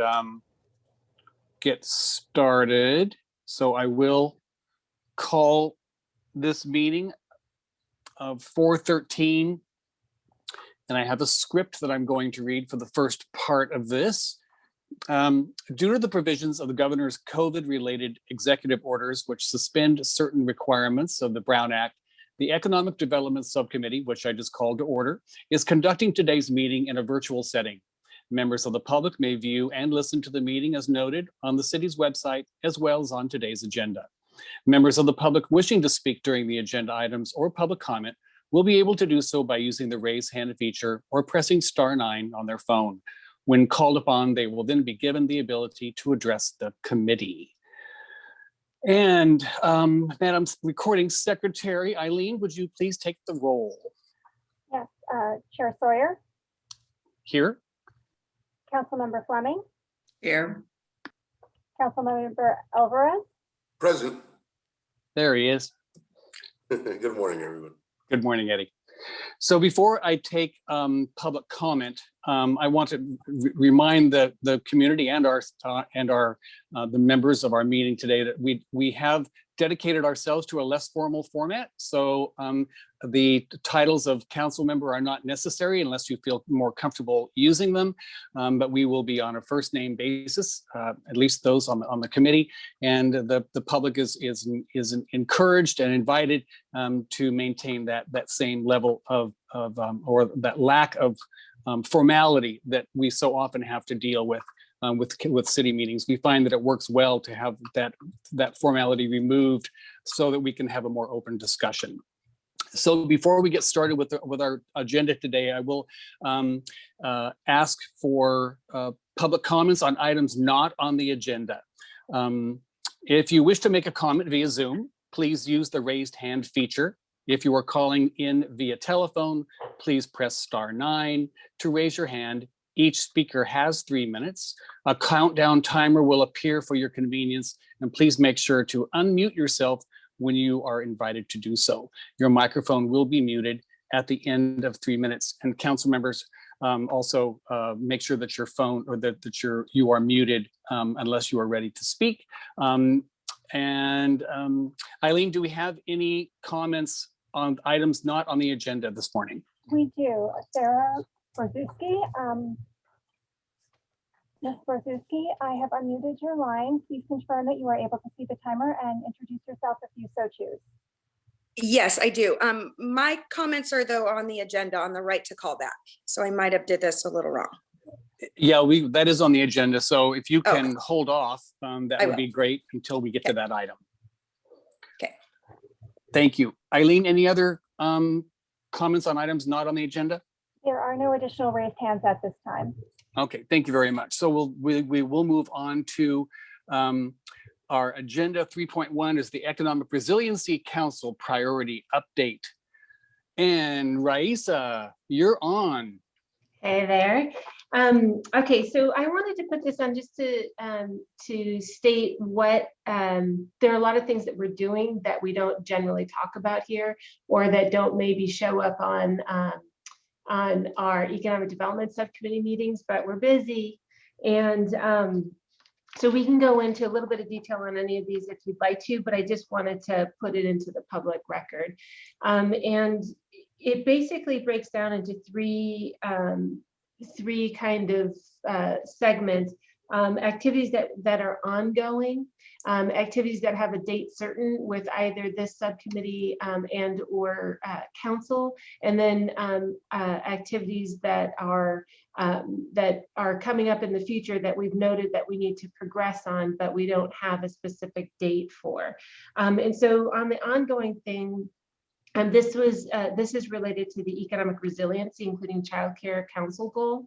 um, get started. So I will call this meeting of 413. And I have a script that I'm going to read for the first part of this. Um, due to the provisions of the governor's COVID-related executive orders, which suspend certain requirements of the Brown Act, the Economic Development Subcommittee, which I just called to order, is conducting today's meeting in a virtual setting. Members of the public may view and listen to the meeting as noted on the city's website, as well as on today's agenda. Members of the public wishing to speak during the agenda items or public comment will be able to do so by using the raise hand feature or pressing star nine on their phone. When called upon, they will then be given the ability to address the committee. And um, Madam Recording Secretary Eileen, would you please take the roll? Yes, uh, Chair Sawyer, Here, Councilmember Fleming, Here. Councilmember Alvarez, Present. there he is. Good morning, everyone. Good morning, Eddie. So before I take um, public comment, um, I want to re- remind the the community and our uh, and our uh, the members of our meeting today that we we have dedicated ourselves to a less formal format. So um, the titles of council member are not necessary unless you feel more comfortable using them. Um, but we will be on a first name basis, uh, at least those on the, on the committee. And the, the public is, is, is encouraged and invited um, to maintain that, that same level of, of um, or that lack of um, formality that we so often have to deal with um, with with city meetings. We find that it works well to have that that formality removed so that we can have a more open discussion. So before we get started with the, with our agenda today, I will um, uh, ask for uh, public comments on items not on the agenda. Um, if you wish to make a comment via Zoom, please use the raised hand feature. If you are calling in via telephone, please press star nine to raise your hand each speaker has three minutes. A countdown timer will appear for your convenience, and please make sure to unmute yourself when you are invited to do so. Your microphone will be muted at the end of three minutes. And council members, um, also uh, make sure that your phone or that, that you're, you are muted um, unless you are ready to speak. Um, and um, Eileen, do we have any comments on items not on the agenda this morning? we do. Sarah Borzuski, um, Ms. Borzuski, I have unmuted your line. Please confirm that you are able to see the timer and introduce yourself if you so choose. Yes, I do. Um, my comments are though on the agenda on the right to call back. So I might have did this a little wrong. Yeah, we, that is on the agenda. So if you Okay. can hold off, um, that I would will. be great until we get to that item. Okay. Thank you. Eileen, any other, um, comments on items not on the agenda? There are no additional raised hands at this time. Okay, thank you very much. So we'll, we, we will move on to, um, our agenda three point one is the Economic Resiliency Council Priority Update. And Raisa, you're on. Hey there. Um, okay, so I wanted to put this on just to um, to state what um, there are a lot of things that we're doing that we don't generally talk about here, or that don't maybe show up on um, on our economic development subcommittee meetings, but we're busy, and um, so we can go into a little bit of detail on any of these if you'd like to, but I just wanted to put it into the public record, um, and it basically breaks down into three um, three kind of uh, segments. Um, activities that that are ongoing, um, activities that have a date certain with either this subcommittee um, and or uh, council, and then um, uh, activities that are um, that are coming up in the future that we've noted that we need to progress on, but we don't have a specific date for. Um, and so on the ongoing thing, and this was, uh, this is related to the economic resiliency, including childcare council goal.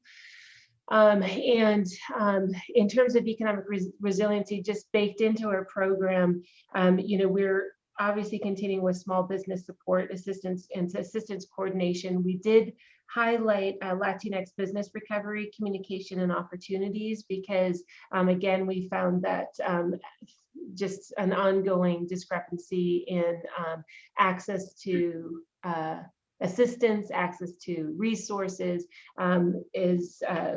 Um, and um, in terms of economic res resiliency, just baked into our program, um, you know, we're obviously continuing with small business support assistance and assistance coordination. We did highlight uh, Latinx business recovery, communication and opportunities because um, again, we found that um, just an ongoing discrepancy in um, access to uh, assistance, access to resources um, is uh,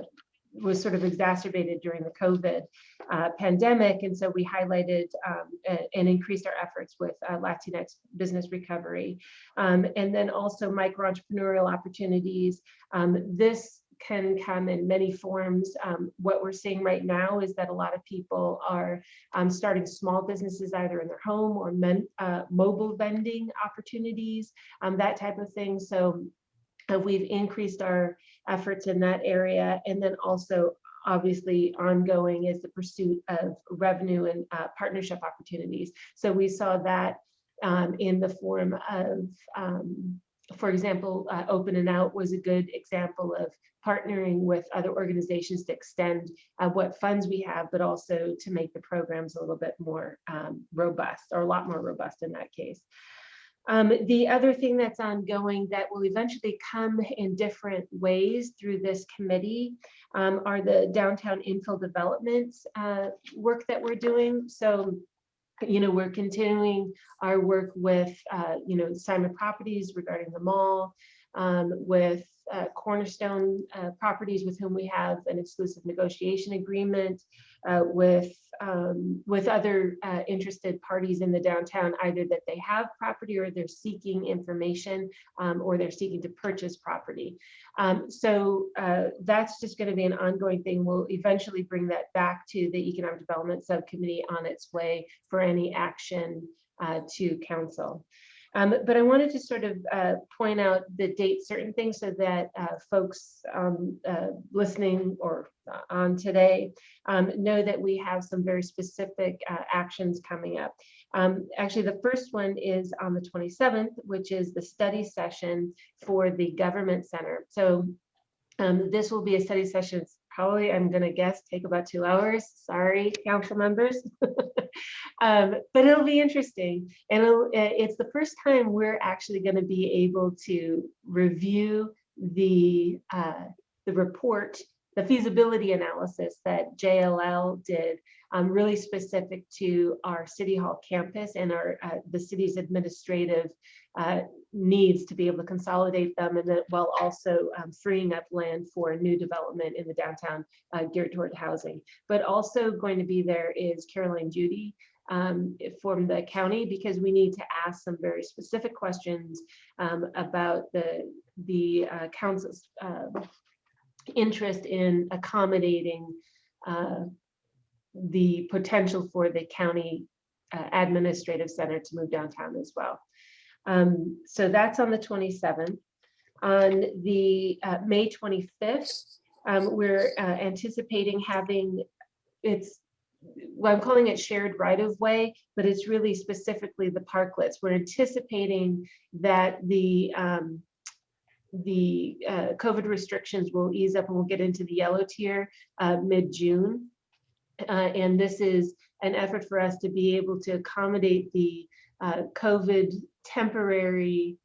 was sort of exacerbated during the COVID uh, pandemic. And so we highlighted um, and increased our efforts with uh, Latinx business recovery. Um, and then also micro entrepreneurial opportunities. Um, this can come in many forms. Um, what we're seeing right now is that a lot of people are um, starting small businesses either in their home or men, uh, mobile vending opportunities, um, that type of thing. So uh, we've increased our efforts in that area. And then also obviously ongoing is the pursuit of revenue and uh, partnership opportunities. So we saw that um, in the form of, um, for example, uh, Open and Out was a good example of partnering with other organizations to extend uh, what funds we have, but also to make the programs a little bit more um, robust or a lot more robust in that case. Um, the other thing that's ongoing that will eventually come in different ways through this committee um, are the downtown infill development uh, work that we're doing. So, you know, we're continuing our work with, uh, you know, Simon Properties regarding the mall, um, with uh, Cornerstone uh, Properties with whom we have an exclusive negotiation agreement, uh, with um, with other uh, interested parties in the downtown, either that they have property or they're seeking information um, or they're seeking to purchase property. Um, so uh, that's just going to be an ongoing thing. We'll eventually bring that back to the Economic Development Subcommittee on its way for any action uh, to council. Um, but I wanted to sort of uh, point out the date certain things so that uh, folks um, uh, listening or uh, on today um, know that we have some very specific uh, actions coming up. Um, actually, the first one is on the 27th, which is the study session for the government center. So um, this will be a study session. Probably, I'm going to guess, take about two hours. Sorry, council members. um, but it'll be interesting. And it's the first time we're actually going to be able to review the, uh, the report, the feasibility analysis that JLL did, um, really specific to our City Hall campus and our uh, the city's administrative uh, needs to be able to consolidate them and then while also um, freeing up land for new development in the downtown uh, geared toward housing. But also going to be there is Caroline Judy um, from the county because we need to ask some very specific questions um, about the, the uh, council's uh, interest in accommodating uh, the potential for the county uh, administrative center to move downtown as well. Um, so that's on the 27th. On the uh, May 25th, um, we're uh, anticipating having it's well, I'm calling it shared right of way, but it's really specifically the parklets. We're anticipating that the um, the uh, COVID restrictions will ease up and we'll get into the yellow tier uh, mid-June. Uh, and this is an effort for us to be able to accommodate the uh, COVID temporary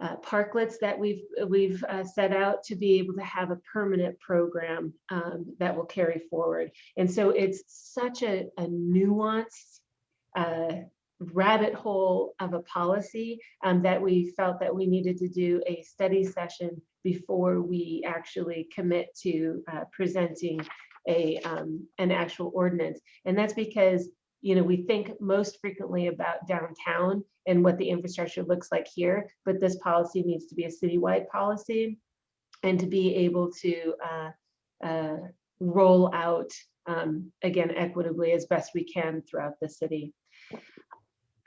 uh, parklets that we've we've uh, set out to be able to have a permanent program um, that will carry forward. And so it's such a, a nuanced uh, rabbit hole of a policy um, that we felt that we needed to do a study session before we actually commit to uh, presenting a um, an actual ordinance. And that's because you know, we think most frequently about downtown and what the infrastructure looks like here, but this policy needs to be a citywide policy and to be able to uh, uh, roll out, um, again, equitably as best we can throughout the city.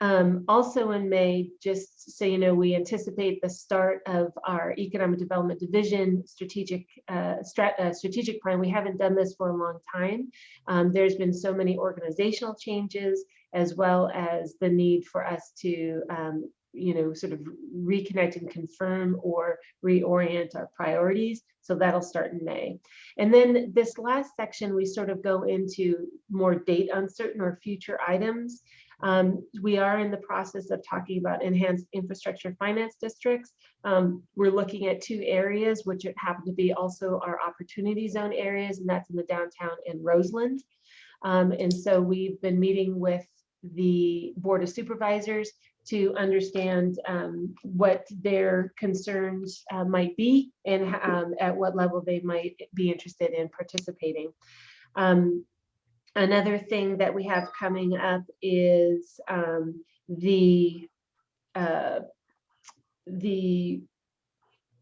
Um, also in May, just so you know, we anticipate the start of our Economic Development Division strategic uh, strat, uh, strategic plan. We haven't done this for a long time. Um, there's been so many organizational changes, as well as the need for us to, um, you know, sort of reconnect and confirm or reorient our priorities. So that'll start in May. And then this last section, we sort of go into more date uncertain or future items. Um, we are in the process of talking about enhanced infrastructure finance districts. Um, we're looking at two areas, which happen to be also our opportunity zone areas, and that's in the downtown and Roseland. Um, and so we've been meeting with the Board of Supervisors to understand um, what their concerns uh, might be and um, at what level they might be interested in participating. Um, Another thing that we have coming up is um, the uh, the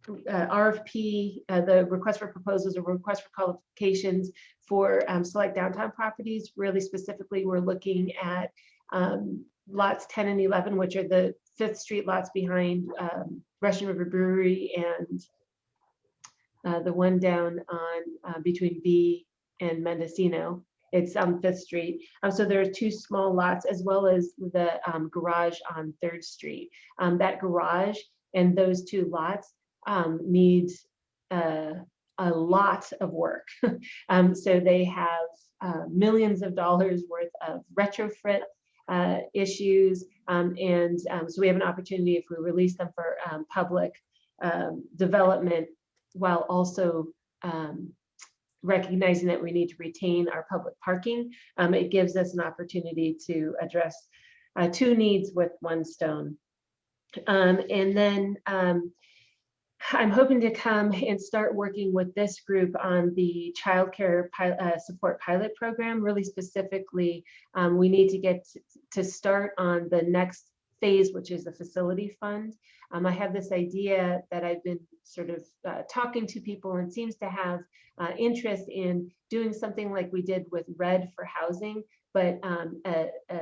uh, RFP, uh, the request for proposals or request for qualifications for um, select downtown properties. Really specifically, we're looking at um, lots 10 and 11, which are the Fifth Street lots behind um, Russian River Brewery and uh, the one down on uh, between B and Mendocino. It's on Fifth Street. Um, so there are two small lots as well as the um, garage on Third Street. Um, that garage and those two lots um, needs uh, a lot of work. um, so they have uh, millions of dollars worth of retrofit uh, issues. Um, and um, so we have an opportunity if we release them for um, public um, development while also um, recognizing that we need to retain our public parking. Um, it gives us an opportunity to address uh, two needs with one stone. Um, and then um, I'm hoping to come and start working with this group on the childcare uh, support pilot program. Really specifically, um, we need to get to start on the next phase, which is the facility fund. Um, I have this idea that I've been sort of uh, talking to people and seems to have uh, interest in doing something like we did with Red for housing, but um, a, a,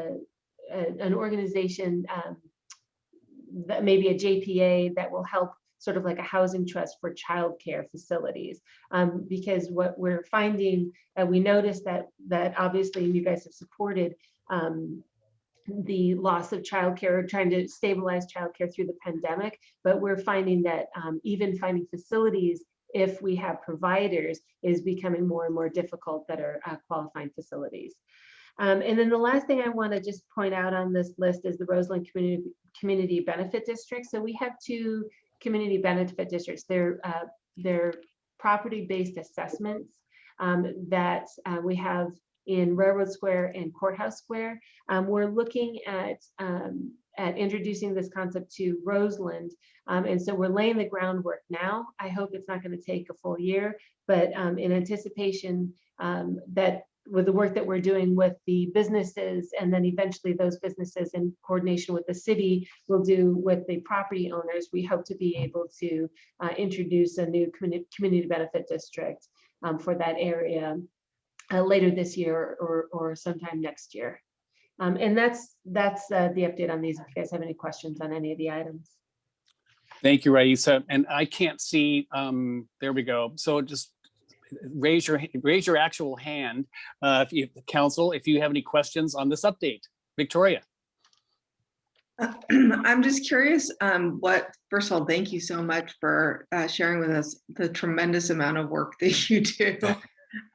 a- an organization um, that maybe a JPA that will help sort of like a housing trust for childcare facilities. Um, because what we're finding, uh, we noticed that that obviously you guys have supported um, the loss of childcare, trying to stabilize childcare through the pandemic, but we're finding that um, even finding facilities if we have providers is becoming more and more difficult that are uh, qualifying facilities. Um, and then the last thing I want to just point out on this list is the Roseland Community Community Benefit District. So we have two community benefit districts. They're uh, they're property-based assessments um, that uh, we have in Railroad Square and Courthouse Square. Um, we're looking at um, at introducing this concept to Roseland, um, and so we're laying the groundwork now. I hope it's not going to take a full year, but um, in anticipation um, that with the work that we're doing with the businesses and then eventually those businesses in coordination with the city will do with the property owners, we hope to be able to uh, introduce a new communi- community benefit district um, for that area uh, later this year or, or sometime next year. Um, and that's that's uh, the update on these. If you guys have any questions on any of the items. Thank you, Raisa. And I can't see, um, there we go. So just raise your, raise your actual hand. Uh, if you, council, if you have any questions on this update. Victoria? I'm just curious, um, what, first of all, thank you so much for uh, sharing with us the tremendous amount of work that you do.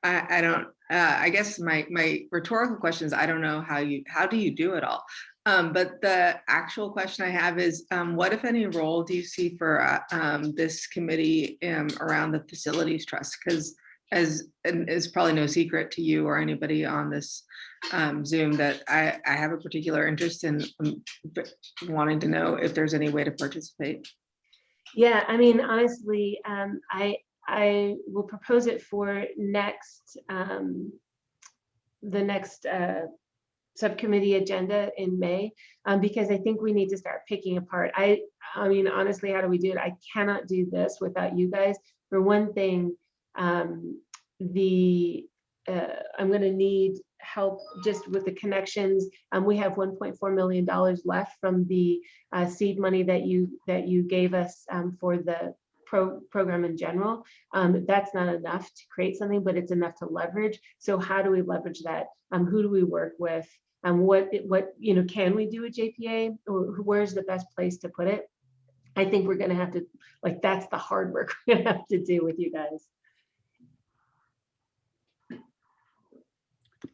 I, I don't, uh, I guess my, my rhetorical question is, I don't know how you, how do you do it all? Um, but the actual question I have is, um, what if any role do you see for uh, um, this committee um, around the facilities trust? Because as, it's probably no secret to you or anybody on this um, Zoom that I, I have a particular interest in um, wanting to know if there's any way to participate. Yeah, I mean, honestly, um, I I will propose it for next um, the next uh, subcommittee agenda in May um, because I think we need to start picking apart. I I mean, honestly, how do we do it? I cannot do this without you guys. For one thing, um, the uh, I'm going to need help just with the connections. Um, we have 1.4 million dollars left from the uh, seed money that you that you gave us um, for the pro program in general. Um, that's not enough to create something, but it's enough to leverage. So how do we leverage that? Um, who do we work with? Um, what what you know can we do a JPA or where's the best place to put it? I think we're going to have to like that's the hard work we're going to have to do with you guys.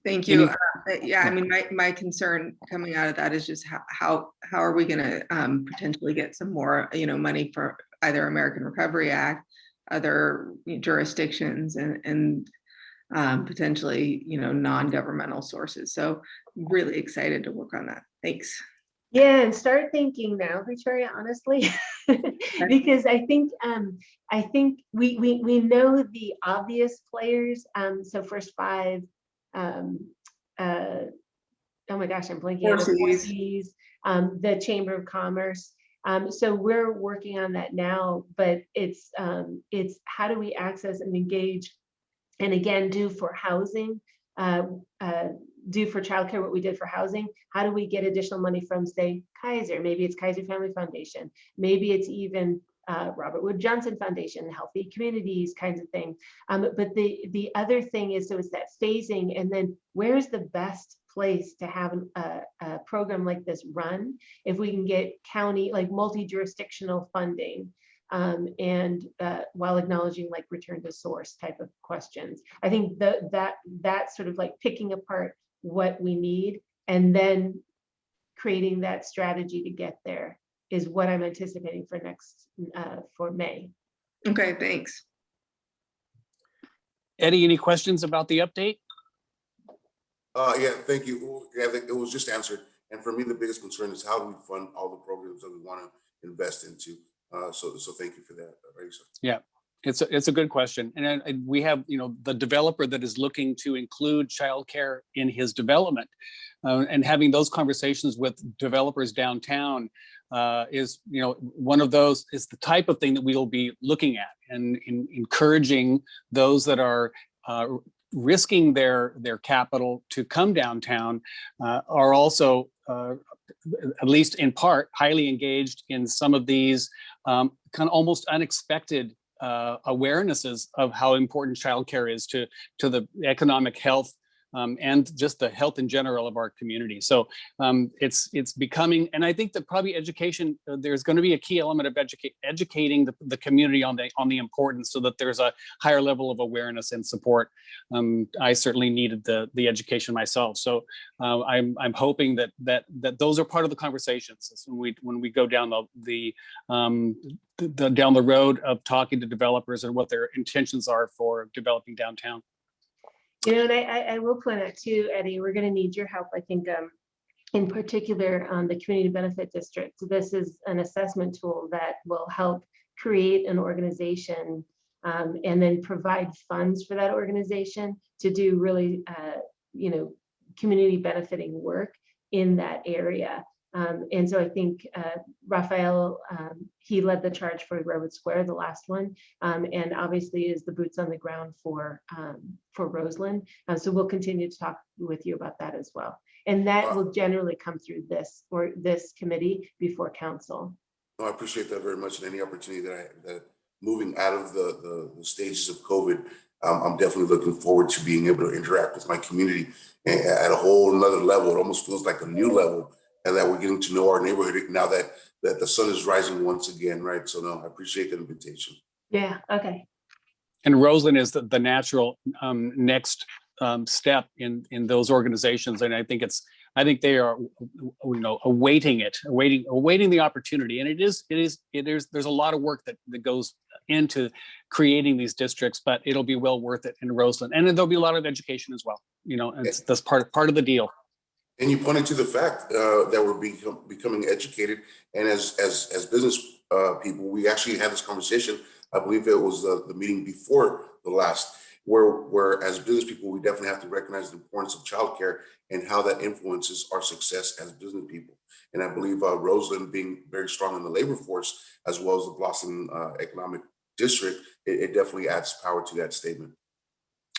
Thank you. Uh, Yeah, I mean, my, my concern coming out of that is just how, how, how are we gonna um, potentially get some more, you know, money for either American Recovery Act, other jurisdictions and, and um, potentially, you know, non-governmental sources. So really excited to work on that. Thanks. Yeah, and start thinking now, Victoria, honestly, because I think um, I think we we we know the obvious players. Um, so first five, um, uh, oh my gosh, I'm blanking. on the Four Cs. Cs, um, the Chamber of Commerce. Um, so we're working on that now, but it's um, it's how do we access and engage, and again do for housing. Uh, uh, do for childcare what we did for housing. How do we get additional money from, say, Kaiser? Maybe it's Kaiser Family Foundation. Maybe it's even uh, Robert Wood Johnson Foundation, Healthy Communities kinds of thing. Um, but the the other thing is, so it's that phasing, and then where's the best place to have a, a program like this run? If we can get county, like multi-jurisdictional funding, um, and uh, while acknowledging like return to source type of questions. I think that that that sort of like picking apart what we need and then creating that strategy to get there is what I'm anticipating for next uh, for May. Okay, thanks. Eddie, any questions about the update? Uh, yeah, thank you. Yeah, it was just answered. And for me, the biggest concern is how do we fund all the programs that we want to invest into? Uh, so, so thank you for that, uh, Raisa. It's a, it's a good question. And, then, uh, we have, you know, the developer that is looking to include childcare in his development. uh, and having those conversations with developers downtown uh, is, you know, one of those is the type of thing that we will be looking at and in, encouraging those that are uh, risking their their capital to come downtown uh, are also uh, at least in part highly engaged in some of these um, kind of almost unexpected uh, awarenesses of how important childcare is to to the economic health um, and just the health in general of our community. So um, it's it's becoming, and I think that probably education, uh, there's going to be a key element of educate educating the, the community on the on the importance, so that there's a higher level of awareness and support. Um, I certainly needed the the education myself, so uh, I'm I'm hoping that that that those are part of the conversations when we when we go down the the um, the, the down the road of talking to developers and what their intentions are for developing downtown. You know, and I, I, will point out too, Eddie, we're gonna need your help, I think, um, in particular, on the community benefit district. This is an assessment tool that will help create an organization um, and then provide funds for that organization to do really, uh, you know, community benefiting work in that area. Um, and so I think uh, Raphael, um, he led the charge for Redwood Square, the last one, um, and obviously is the boots on the ground for um, for Roseland. Uh, so we'll continue to talk with you about that as well. And that will generally come through this or this committee before council. No, I appreciate that very much and any opportunity that I, that moving out of the, the, the stages of COVID, um, I'm definitely looking forward to being able to interact with my community at a whole another level. It almost feels like a new level and that we're getting to know our neighborhood now that, that the sun is rising once again, right? So no, I appreciate the invitation. Yeah, okay. And Roseland is the, the natural um, next um, step in in those organizations, and I think it's I think they are you know awaiting it, awaiting awaiting the opportunity, and it is it is it is there's a lot of work that that goes into creating these districts, but it'll be well worth it in Roseland, and then there'll be a lot of education as well. You know, it's that's part of part of the deal. And you pointed to the fact uh, that we're become, becoming educated, and as as as business uh, people, we actually had this conversation. I believe it was the, the meeting before the last, where where as business people, we definitely have to recognize the importance of childcare and how that influences our success as business people. And I believe uh, Roseland being very strong in the labor force, as well as the Blossom uh, Economic District, it, it definitely adds power to that statement.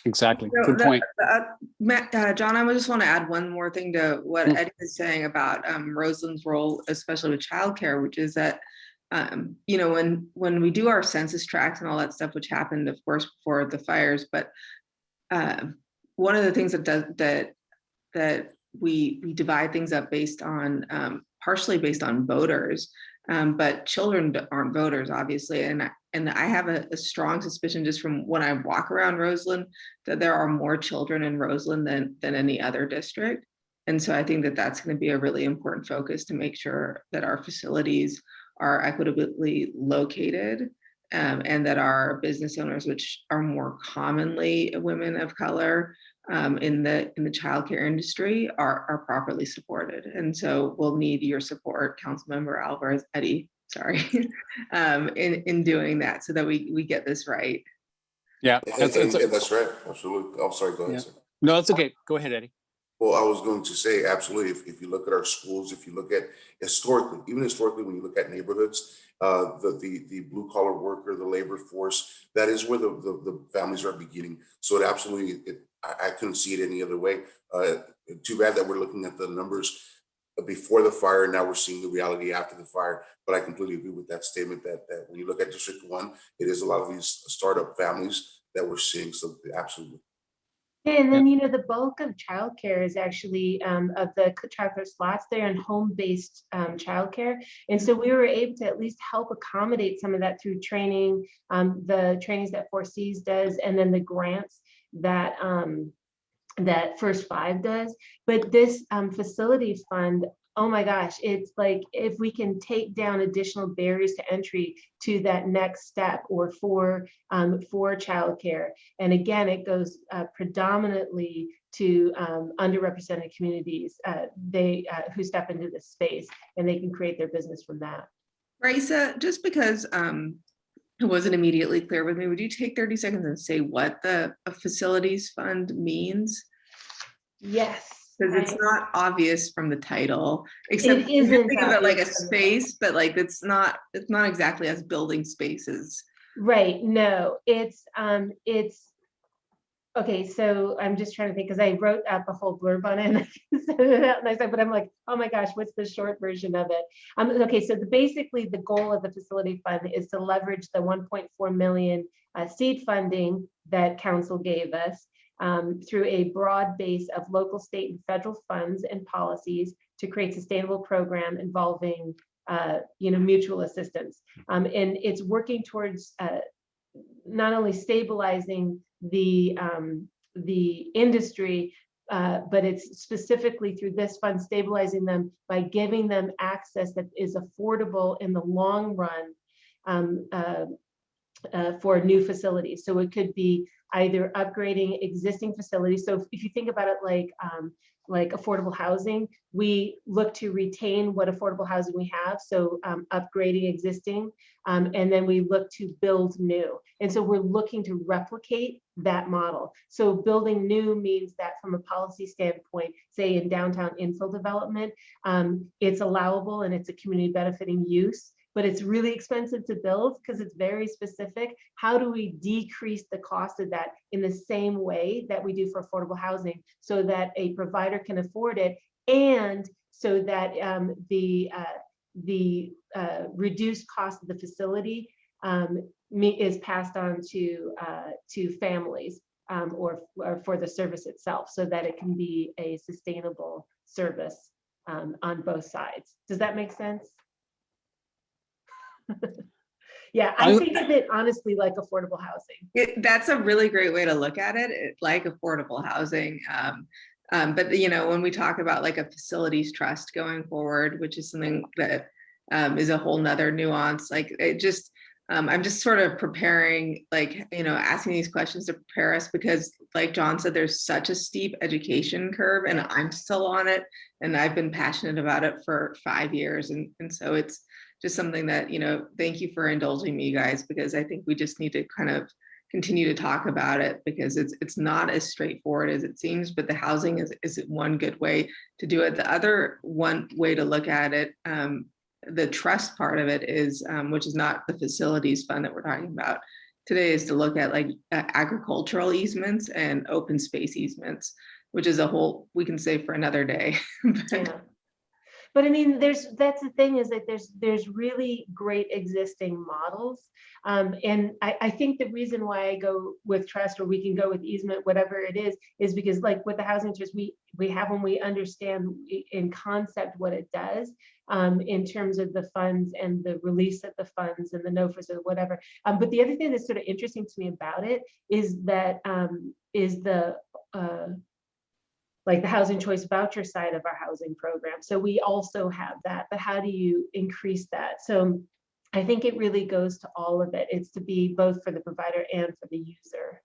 Exactly. So Good the- point. uh, Matt, uh, John, I just want to add one more thing to what Mm. Eddie is saying about um, Roseland's role, especially with childcare, which is that, um, you know, when when we do our census tracts and all that stuff, which happened, of course, before the fires, but um, one of the things that does that that we we divide things up based on um, partially based on voters, um, but children aren't voters, obviously, and I- and I have a, a strong suspicion just from when I walk around Roseland that there are more children in Roseland than than any other district. And so I think that that's going to be a really important focus to make sure that our facilities are equitably located um, and that our business owners, which are more commonly women of color um, in the in the childcare industry, are are properly supported. And so we'll need your support, Councilmember Alvarez Eddie. Sorry, um, in in doing that so that we we get this right. Yeah, that's, and- that's- and That's right, absolutely. I'm sorry, go ahead, sir. no, that's okay. Go ahead, Eddie. Well, I was going to say, absolutely, if, if you look at our schools, if you look at historically, even historically, when you look at neighborhoods, uh, the, the, the blue collar worker, the labor force, that is where the, the, the families are beginning. So it absolutely, it, I, I couldn't see it any other way. Uh, too bad that we're looking at the numbers before the fire, and now we're seeing the reality after the fire. But I completely agree with that statement that, that when you look at District One, it is a lot of these startup families that we're seeing, so absolutely. Yeah, And then, you know, the bulk of childcare is actually, um, of the childcare slots, they're in home-based, um, childcare. And so we were able to at least help accommodate some of that through training, um, the trainings that Four Cs does, and then the grants that, um, that First Five does. But this, um, facility fund, oh my gosh, it's like, if we can take down additional barriers to entry to that next step or for, um, for childcare, and again, it goes uh, predominantly to um, underrepresented communities. uh, They, uh, who step into this space and they can create their business from that. Raisa, just because um, it wasn't immediately clear with me, would you take 30 seconds and say what the facilities fund means? Yes. Because it's not obvious from the title, except It you isn't think of it like a obvious from the- space, but like it's not, it's not exactly as building spaces. Right, no, it's, um, it's, okay, so I'm just trying to think, because I wrote out the whole blurb on it. and I said, but I'm like, oh my gosh, what's the short version of it? Um, okay, so the, basically, the goal of the facility fund is to leverage the 1.4 million uh, seed funding that council gave us um, through a broad base of local, state, and federal funds and policies to create sustainable program involving, uh, you know, mutual assistance. Um, and it's working towards uh, not only stabilizing the um, the industry, uh, but it's specifically through this fund stabilizing them by giving them access that is affordable in the long run um, uh, uh, for new facilities. So it could be either upgrading existing facilities. So if, if you think about it like um, like affordable housing, we look to retain what affordable housing we have. So um, upgrading existing, um, and then we look to build new. And so we're looking to replicate that model. So building new means that from a policy standpoint, say in downtown infill development, um, it's allowable and it's a community benefiting use but it's really expensive to build because it's very specific. How do we decrease the cost of that in the same way that we do for affordable housing so that a provider can afford it and so that um, the uh, the uh, reduced cost of the facility um, is passed on to uh, to families um, or, or for the service itself so that it can be a sustainable service um, on both sides. Does that make sense? Yeah, I I- think of it honestly like affordable housing. It, that's a really great way to look at it, it- like affordable housing. Um, um, but you know, when we talk about like a facilities trust going forward, which is something that um, is a whole nother nuance, like it just, um, I'm just sort of preparing, like, you know, asking these questions to prepare us because like John said, there's such a steep education curve and I'm still on it. And I've been passionate about it for five years. And, and so it's, just something that, you know, thank you for indulging me, guys, because I think we just need to kind of continue to talk about it because it's it's not as straightforward as it seems, but the housing is is one good way to do it. The other one way to look at it, um, the trust part of it is, um, which is not the facilities fund that we're talking about today, is to look at like uh, agricultural easements and open space easements, which is a whole we can say for another day. But- Yeah. But I mean, there's, that's the thing is that there's, there's really great existing models. Um, and I, I think the reason why I go with trust or we can go with easement, whatever it is, is because like with the housing trust, we, we have when we understand in concept what it does um, in terms of the funds and the release of the funds and the NOFAs or whatever. Um, but the other thing that's sort of interesting to me about it is that um, is the uh, like the housing choice voucher side of our housing program. So we also have that, but how do you increase that? So I think it really goes to all of it. It's to be both for the provider and for the user.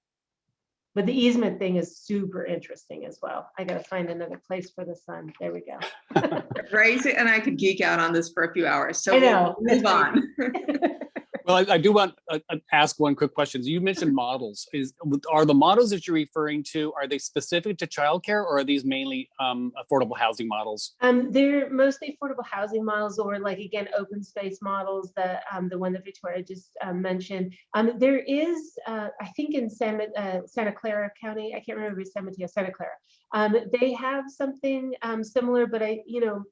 But the easement thing is super interesting as well. I gotta find another place for the sun. There we go. Right, and I could geek out on this for a few hours, so I we'll move on. Well, I, I do want to ask one quick question. You mentioned models. Is are the models that you're referring to are they specific to childcare or are these mainly um, affordable housing models? Um, they're mostly affordable housing models or like, again, open space models, the, um, the one that Victoria just um, mentioned. Um, there is, uh, I think in Santa, uh, Santa Clara County, I can't remember if it's San Mateo, Santa Clara. Um, they have something um, similar, but I, you know,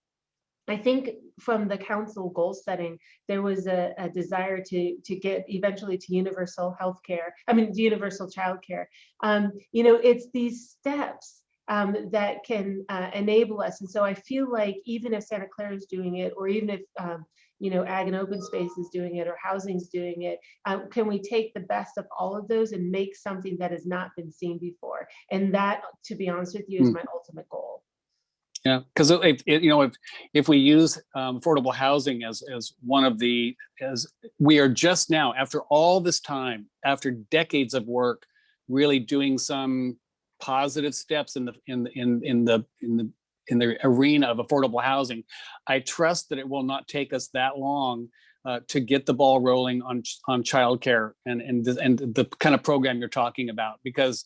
I think from the council goal setting, there was a, a desire to to get eventually to universal health care. I mean, universal childcare. Um, you know, it's these steps um, that can uh, enable us. And so I feel like even if Santa Clara is doing it, or even if um, you know Ag and Open Space is doing it, or Housing's doing it, um, can we take the best of all of those and make something that has not been seen before? And that, to be honest with you, is Hmm. my ultimate goal. Yeah, because if, you know, if, if we use um, affordable housing as, as one of the, as we are just now, after all this time, after decades of work, really doing some positive steps in the, in, in, in the, in the, in the arena of affordable housing. I trust that it will not take us that long uh, to get the ball rolling on, on childcare and, and, the- and the kind of program you're talking about, because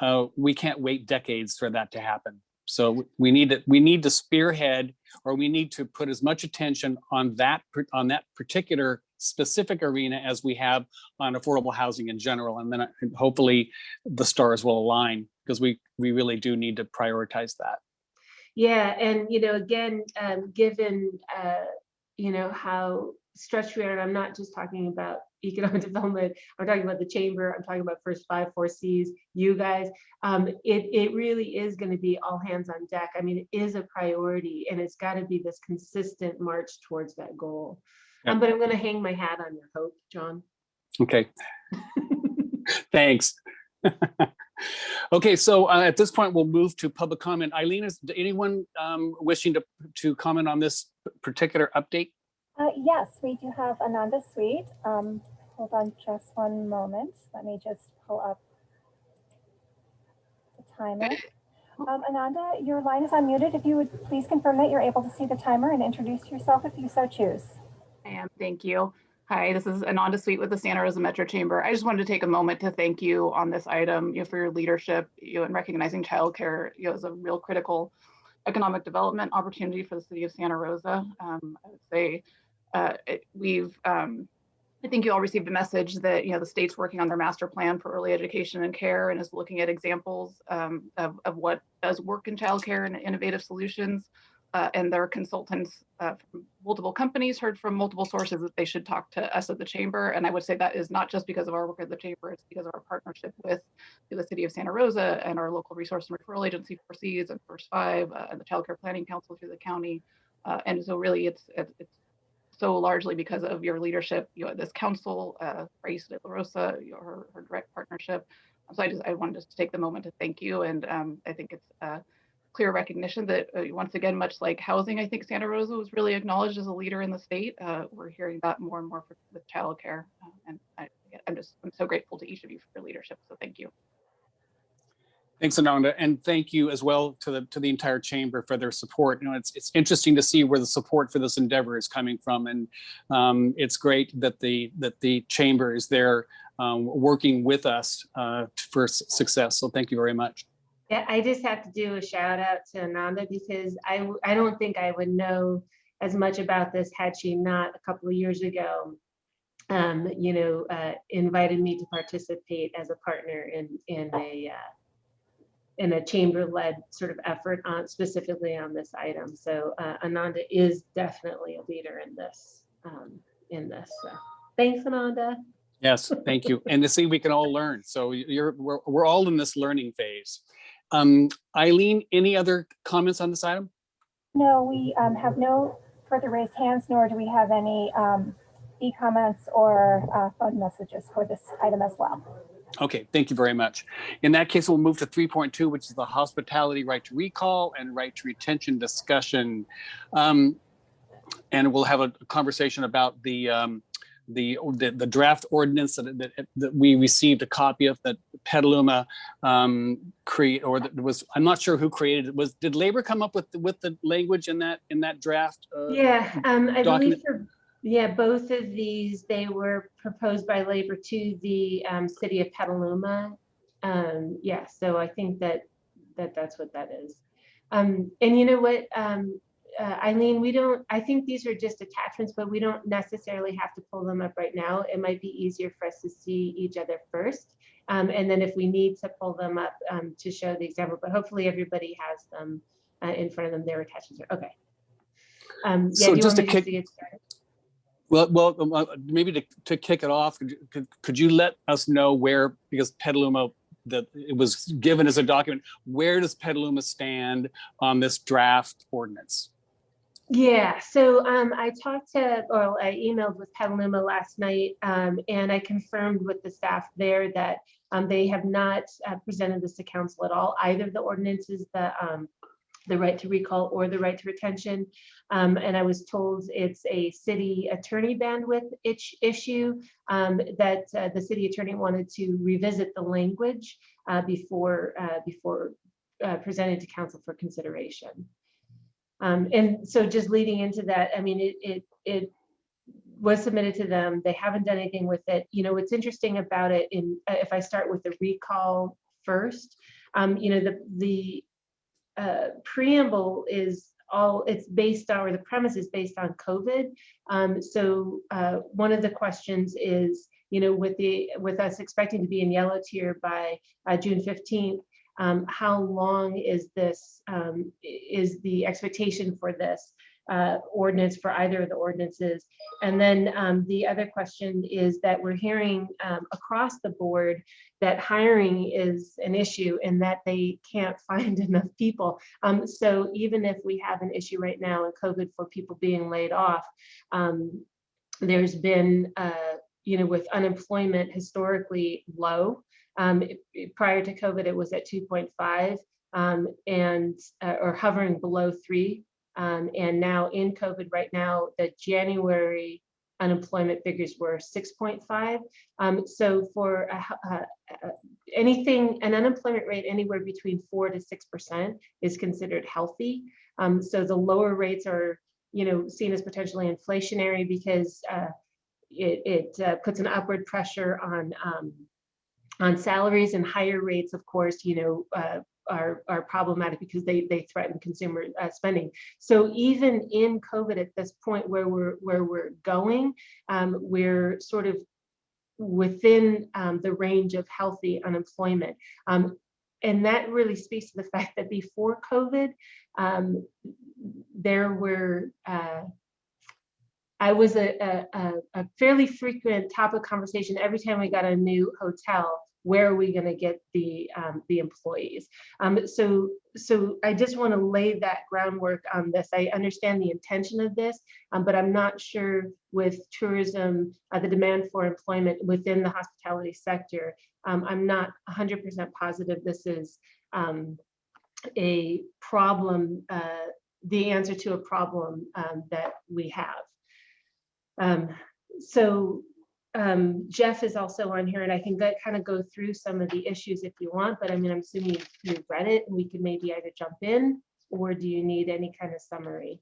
uh, we can't wait decades for that to happen. So we need to, we need to spearhead, or we need to put as much attention on that, on that particular specific arena as we have on affordable housing in general. And then uh, hopefully the stars will align because we, we really do need to prioritize that. Yeah, and you know, again, um, given uh, you know how stretched we are, and I'm not just talking about economic development. I'm talking about the chamber. I'm talking about first five, four Cs. You guys, um, it it really is going to be all hands on deck. I mean, it is a priority, and it's got to be this consistent march towards that goal. Um, but I'm going to hang my hat on your hope, John. Okay, thanks. Okay, so uh, at this point, we'll move to public comment. Eileen, is anyone um, wishing to, to comment on this particular update? Uh, yes, we do have Ananda Sweet. Um, hold on just one moment. Let me just pull up the timer. Um, Ananda, your line is unmuted. If you would please confirm that you're able to see the timer and introduce yourself if you so choose. I am, thank you. Hi, this is Ananda Sweet with the Santa Rosa Metro Chamber. I just wanted to take a moment to thank you on this item, you know, for your leadership, you know, in recognizing childcare, you know, as a real critical economic development opportunity for the city of Santa Rosa. Um, I would say uh, it- we've, um, I think you all received a message that, you know, the state's working on their master plan for early education and care and is looking at examples um, of, of what does work in childcare and innovative solutions. Uh, and their consultants uh, from multiple companies heard from multiple sources that they should talk to us at the chamber. And I would say that is not just because of our work at the chamber, it's because of our partnership with the city of Santa Rosa and our local resource and referral agency, Four Cs and First Five, uh, and the Child Care Planning Council through the county. Uh, and so really it's it's so largely because of your leadership, you know, this council, uh, Raisa de la Rosa, your, her, her direct partnership. So I just, I wanted to take the moment to thank you. And um, I think it's, uh, clear recognition that uh, once again, much like housing, I think Santa Rosa was really acknowledged as a leader in the state. Uh, we're hearing that more and more for, with childcare, uh, and I, I'm just I'm so grateful to each of you for your leadership. So thank you. Thanks, Ananda, and thank you as well to the to the entire chamber for their support. You know, it's it's interesting to see where the support for this endeavor is coming from, and um, it's great that the that the chamber is there um, working with us uh, for success. So thank you very much. Yeah, I just have to do a shout out to Ananda because I I don't think I would know as much about this had she not a couple of years ago, um, you know, uh, invited me to participate as a partner in, in a, uh, in a chamber-led sort of effort on specifically on this item. So uh, Ananda is definitely a leader in this, um, in this. So thanks, Ananda. Yes, thank you. And to see we can all learn. So you're we're we're all in this learning phase. Um, Eileen, any other comments on this item? No, we um, have no further raised hands, nor do we have any um, e-comments or uh, phone messages for this item as well. Okay, thank you very much. In that case, we'll move to 3.2, which is the hospitality right to recall and right to retention discussion. Um, and we'll have a conversation about the um, the, the, the draft ordinance that, that, that we received a copy of that Petaluma um, create, or that was, I'm not sure who created it. Was, did labor come up with, the- with the language in that, in that draft? uh, Yeah, um, I believe document- for, yeah, both of these, they were proposed by labor to the, um, city of Petaluma. Um, yeah, so I think that, that that's what that is. Um, and you know what, um, uh, Eileen, we don't, I think these are just attachments, but we don't necessarily have to pull them up right now. It might be easier for us to see each other first. Um, and then if we need to pull them up, um, to show the example, but hopefully everybody has them, uh, in front of them, their attachments. are Okay. Um, yeah, So just to kick- to get started? Well, well, um, uh, maybe to, to kick it off, could, you- could, could you let us know where, because Petaluma, that it was given as a document, where does Petaluma stand on this draft ordinance? Yeah, so um, I talked to, or I emailed with Petaluma last night, um, and I confirmed with the staff there that um, they have not uh, presented this to council at all, either the ordinances, the um, the right to recall or the right to retention. Um, and I was told it's a city attorney bandwidth issue um, that uh, the city attorney wanted to revisit the language uh, before uh, before uh, presented to council for consideration. Um, and so just leading into that, I mean, it, it, it was submitted to them. They haven't done anything with it. You know, what's interesting about it in, if I start with the recall first, um, you know, the, the uh, preamble is all, it's based on, or the premise is based on COVID. Um, so uh, one of the questions is, you know, with the, with us expecting to be in yellow tier by uh, June 15th, um, how long is this, um, is the expectation for this uh, ordinance for either of the ordinances? And then um, the other question is that we're hearing um, across the board that hiring is an issue and that they can't find enough people. Um, so even if we have an issue right now in COVID for people being laid off, um, there's been, uh, you know, with unemployment historically low, um, it- prior to COVID, it was at 2.5 um, and, uh, or hovering below three. Um, and now in COVID right now, the January unemployment figures were 6.5. Um, so for a h- uh, uh, anything, an unemployment rate anywhere between four to 6% is considered healthy. Um, so the lower rates are, you know, seen as potentially inflationary because uh, it, it uh, puts an upward pressure on um, on salaries and higher rates, of course, you know, uh, are, are problematic because they, they threaten consumer uh, spending. So even in COVID at this point where we're, where we're going, um, we're sort of within um, the range of healthy unemployment. Um, and that really speaks to the fact that before COVID, um, there were, uh, I was a, a, a- fairly frequent topic conversation every time we got a new hotel. Where are we going to get the um, the employees? Um, so so I just want to lay that groundwork on this. I understand the intention of this, um, but I'm not sure with tourism, uh, the demand for employment within the hospitality sector. Um, I'm not 100% positive this is um, a problem, uh, the answer to a problem um, that we have. So um, Jeff is also on here and I can kind of go through some of the issues if you want, but I mean, I'm assuming you've read it and we can maybe either jump in or do you need any kind of summary?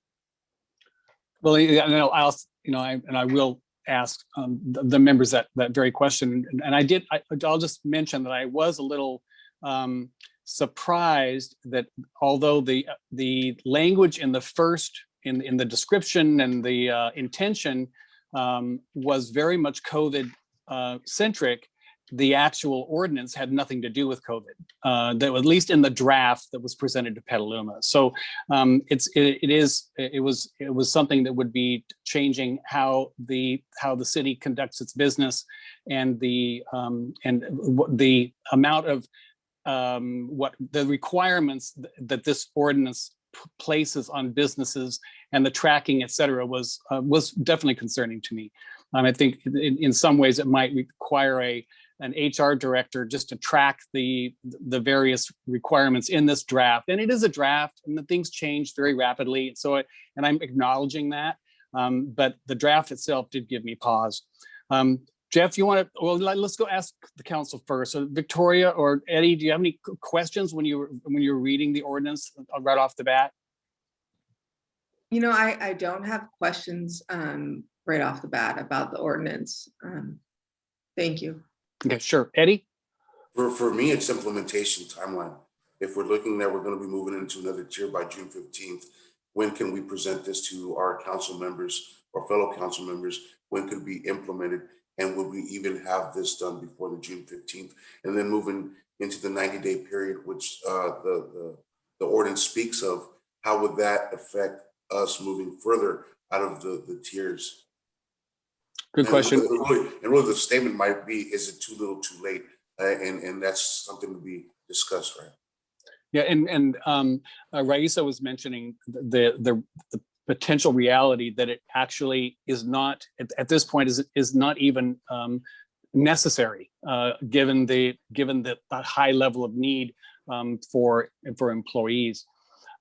Well, and I'll, I'll, you know, I, and I will ask um, the, the members that, that very question. And- And I did, I, I'll just mention that I was a little um, surprised that although the, the language in the first, in, in the description and the uh, intention um, was very much COVID uh, centric, the actual ordinance had nothing to do with COVID, uh, that at least in the draft that was presented to Petaluma. So um, it's it, it is it was it was something that would be changing how the how the city conducts its business and the um, and the amount of um, what the requirements th- that this ordinance places on businesses and the tracking, et cetera, was uh, was definitely concerning to me. Um, I think in, in some ways it might require a an HR director just to track the the various requirements in this draft. And it is a draft and the things change very rapidly. So, and I'm acknowledging that. Um, but the draft itself did give me pause. Um, Jeff, you want to, well, let- let's go ask the council first. So Victoria or Eddie, do you have any questions when you were, when you were reading the ordinance uh, right off the bat? You know, I, I don't have questions um, right off the bat about the ordinance. Um, Thank you. Okay, sure. Eddie? For, for me, it's implementation timeline. If we're looking that we're gonna be moving into another tier by June fifteenth, when can we present this to our council members or fellow council members? When could it be implemented? And would we even have this done before the June fifteenth? And then moving into the ninety-day period, which uh, the, the, the ordinance speaks of, how would that affect us moving further out of the, the tiers? Good And question. really- And really, the statement might be, is it too little, too late? Uh, and, and that's something to be discussed, right? Yeah, and, and um, uh, Raisa was mentioning the, the, the potential reality that it actually is not, at, at this point, is, is not even um, necessary, uh, given the, given the, the high level of need um, for, for employees.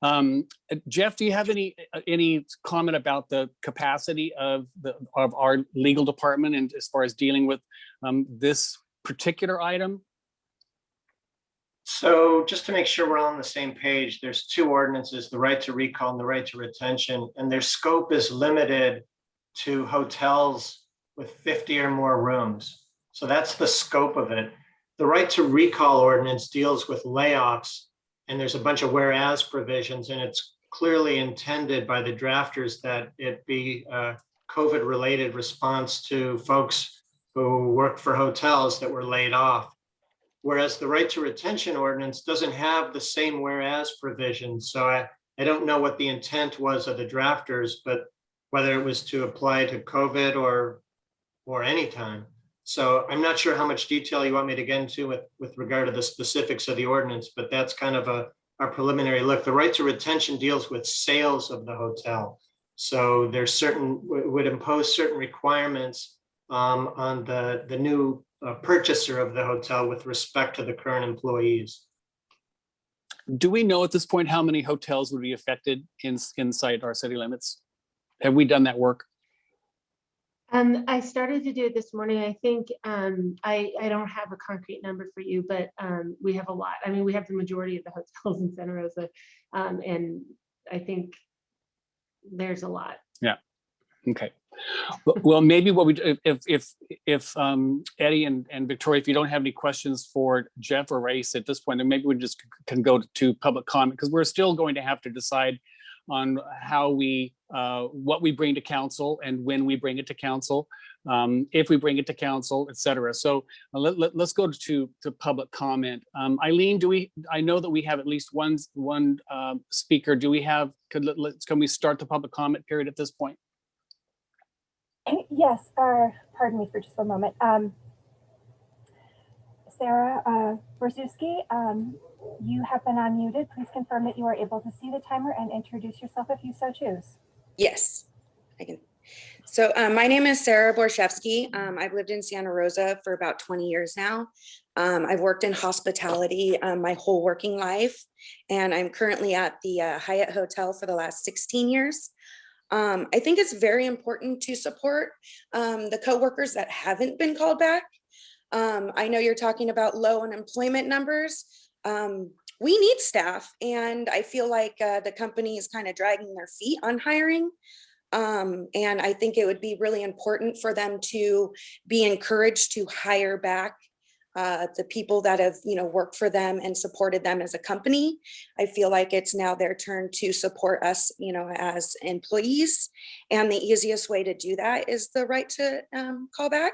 Um, Jeff, do you have any, any comment about the capacity of the, of our legal department and as far as dealing with um, this particular item? So just to make sure we're all on the same page, there's two ordinances, the right to recall and the right to retention, and their scope is limited to hotels with 50 or more rooms. So that's the scope of it. The right to recall ordinance deals with layoffs, and there's a bunch of whereas provisions, and it's clearly intended by the drafters that it be a COVID-related response to folks who work for hotels that were laid off. Whereas the right to retention ordinance doesn't have the same whereas provision. So I, I don't know what the intent was of the drafters, but whether it was to apply to COVID or, or any time. So I'm not sure how much detail you want me to get into with, with regard to the specifics of the ordinance, but that's kind of a, a preliminary look. The right to retention deals with sales of the hotel. So there's certain, would would impose certain requirements um, on the, the new uh, purchaser of the hotel with respect to the current employees. Do we know at this point how many hotels would be affected in, inside our city limits? Have we done that work? Um, I started to do it this morning. I think, um, I, I don't have a concrete number for you, but, um, we have a lot. I mean, we have the majority of the hotels in Santa Rosa. Um, and I think there's a lot. Okay. Well- maybe what we, if, if, if um, Eddie and, and Victoria, if you don't have any questions for Jeff or Race at this point, then maybe we just can go to public comment because we're still going to have to decide on how we, uh, what we bring to council and when we bring it to council, um, if we bring it to council, et cetera. So uh, let, let, us go to, to public comment. Um, Eileen, do we, I know that we have at least one, one um, speaker. Do we have, could, let- let's, can we start the public comment period at this point? Yes, uh, pardon me for just a moment. Um, Sarah uh, um, you have been unmuted. Please confirm that you are able to see the timer and introduce yourself if you so choose. Yes, I can. So um, my name is Sarah Borszewski. Um, I've lived in Santa Rosa for about 20 years now. Um, I've worked in hospitality um, my whole working life, and I'm currently at the uh, Hyatt Hotel for the last 16 years. Um, I think it's very important to support um, the coworkers that haven't been called back. Um, I know you're talking about low unemployment numbers. Um, we need staff, and I feel like uh, the company is kind of dragging their feet on hiring. Um, and I think it would be really important for them to be encouraged to hire back uh, the people that have, you know, worked for them and supported them as a company. I feel like it's now their turn to support us, you know, as employees. And the easiest way to do that is the right to um, call back.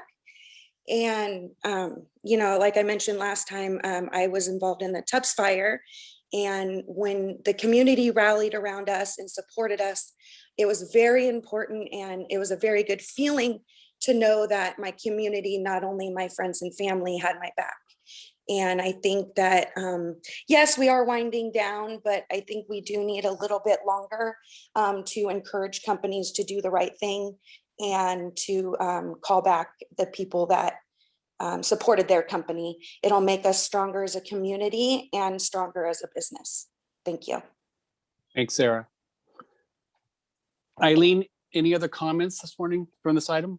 And, um, you know, like I mentioned last time, um, I was involved in the Tubbs fire. And when the community rallied around us and supported us, it was very important and it was a very good feeling to know that my community, not only my friends and family had my back. And I think that, um, yes, we are winding down, but I think we do need a little bit longer um, to encourage companies to do the right thing and to um, call back the people that um, supported their company. It'll make us stronger as a community and stronger as a business. Thank you. Thanks, Sarah. Eileen, any other comments this morning from this item?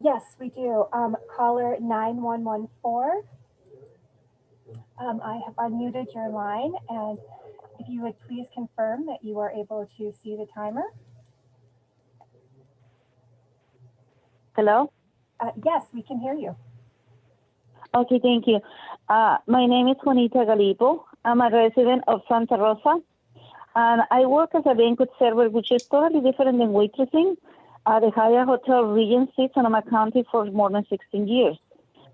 Yes, we do. Um, caller 9114. Um, I have unmuted your line and if you would please confirm that you are able to see the timer. Hello? Uh, yes, we can hear you. Okay, thank you. Uh, my name is Juanita Galipo. I'm a resident of Santa Rosa. And I work as a banquet server, which is totally different than waitressing at the Hyatt Hotel Regency, Sonoma County for more than 16 years,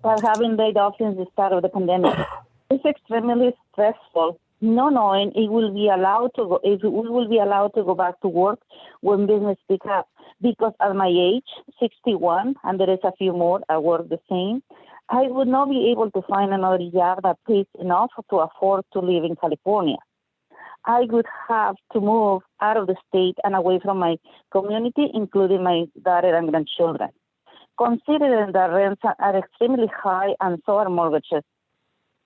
but having laid off since the start of the pandemic. It's extremely stressful, not knowing it will be allowed to go, if we will be allowed to go back to work when business pick up. Because at my age, 61, and there is a few more, I work the same, I would not be able to find another job that pays enough to afford to live in California. I would have to move out of the state and away from my community, including my daughter and grandchildren. Considering that rents are extremely high and so are mortgages,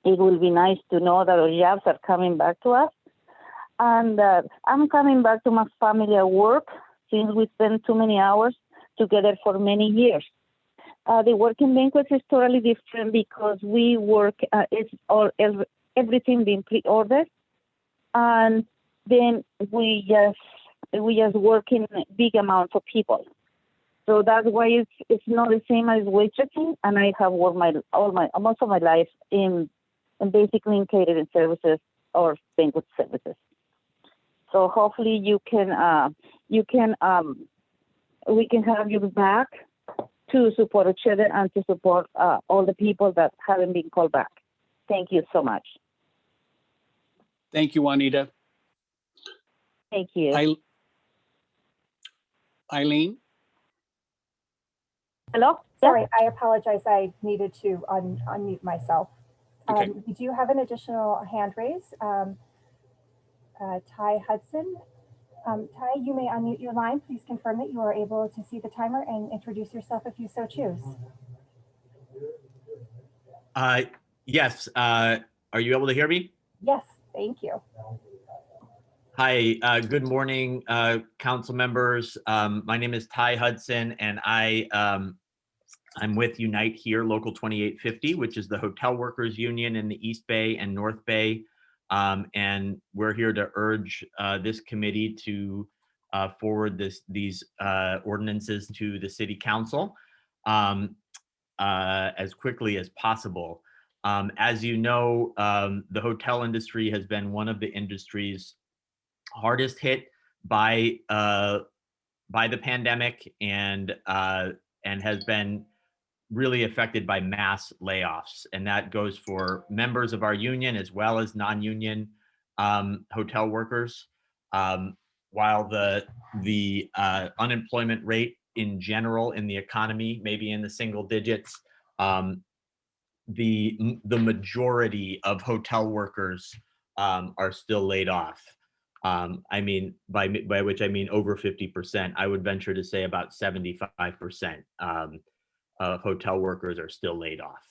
it will be nice to know that our jobs are coming back to us. And uh, I'm coming back to my family at work since we spent too many hours together for many years. Uh, the working banquets is totally different because we work, uh, it's all everything being pre-ordered, and then we just we just work in big amounts of people. So that's why it's it's not the same as waitressing, and I have worked my all my most of my life in, in basically in catering services or banquet services. So hopefully you can uh, you can um, we can have you back to support each other and to support uh, all the people that haven't been called back. Thank you so much. Thank you, Juanita. Thank you. I- Eileen? Hello? Sorry, I apologize. I needed to un- unmute myself. Okay. Um, we do have an additional hand raise. Um, uh, Ty Hudson. Um, Ty, you may unmute your line. Please confirm that you are able to see the timer and introduce yourself if you so choose. Uh, yes, uh, are you able to hear me? Yes, thank you. Hi, uh, good morning, uh, council members. Um, my name is Ty Hudson and I, um, I'm with Unite Here Local 2850, which is the hotel workers union in the East Bay and North Bay. Um, and we're here to urge, uh, this committee to, uh, forward this, these, uh, ordinances to the city council, um, uh, as quickly as possible. Um, as you know, um, the hotel industry has been one of the industries hardest hit by uh, by the pandemic and uh, and has been really affected by mass layoffs, and that goes for members of our union as well as non-union um, hotel workers. Um, while the the uh, unemployment rate in general in the economy may be in the single digits, um, the the majority of hotel workers um, are still laid off. Um, I mean, by by which I mean over fifty percent. I would venture to say about seventy five percent um, of hotel workers are still laid off.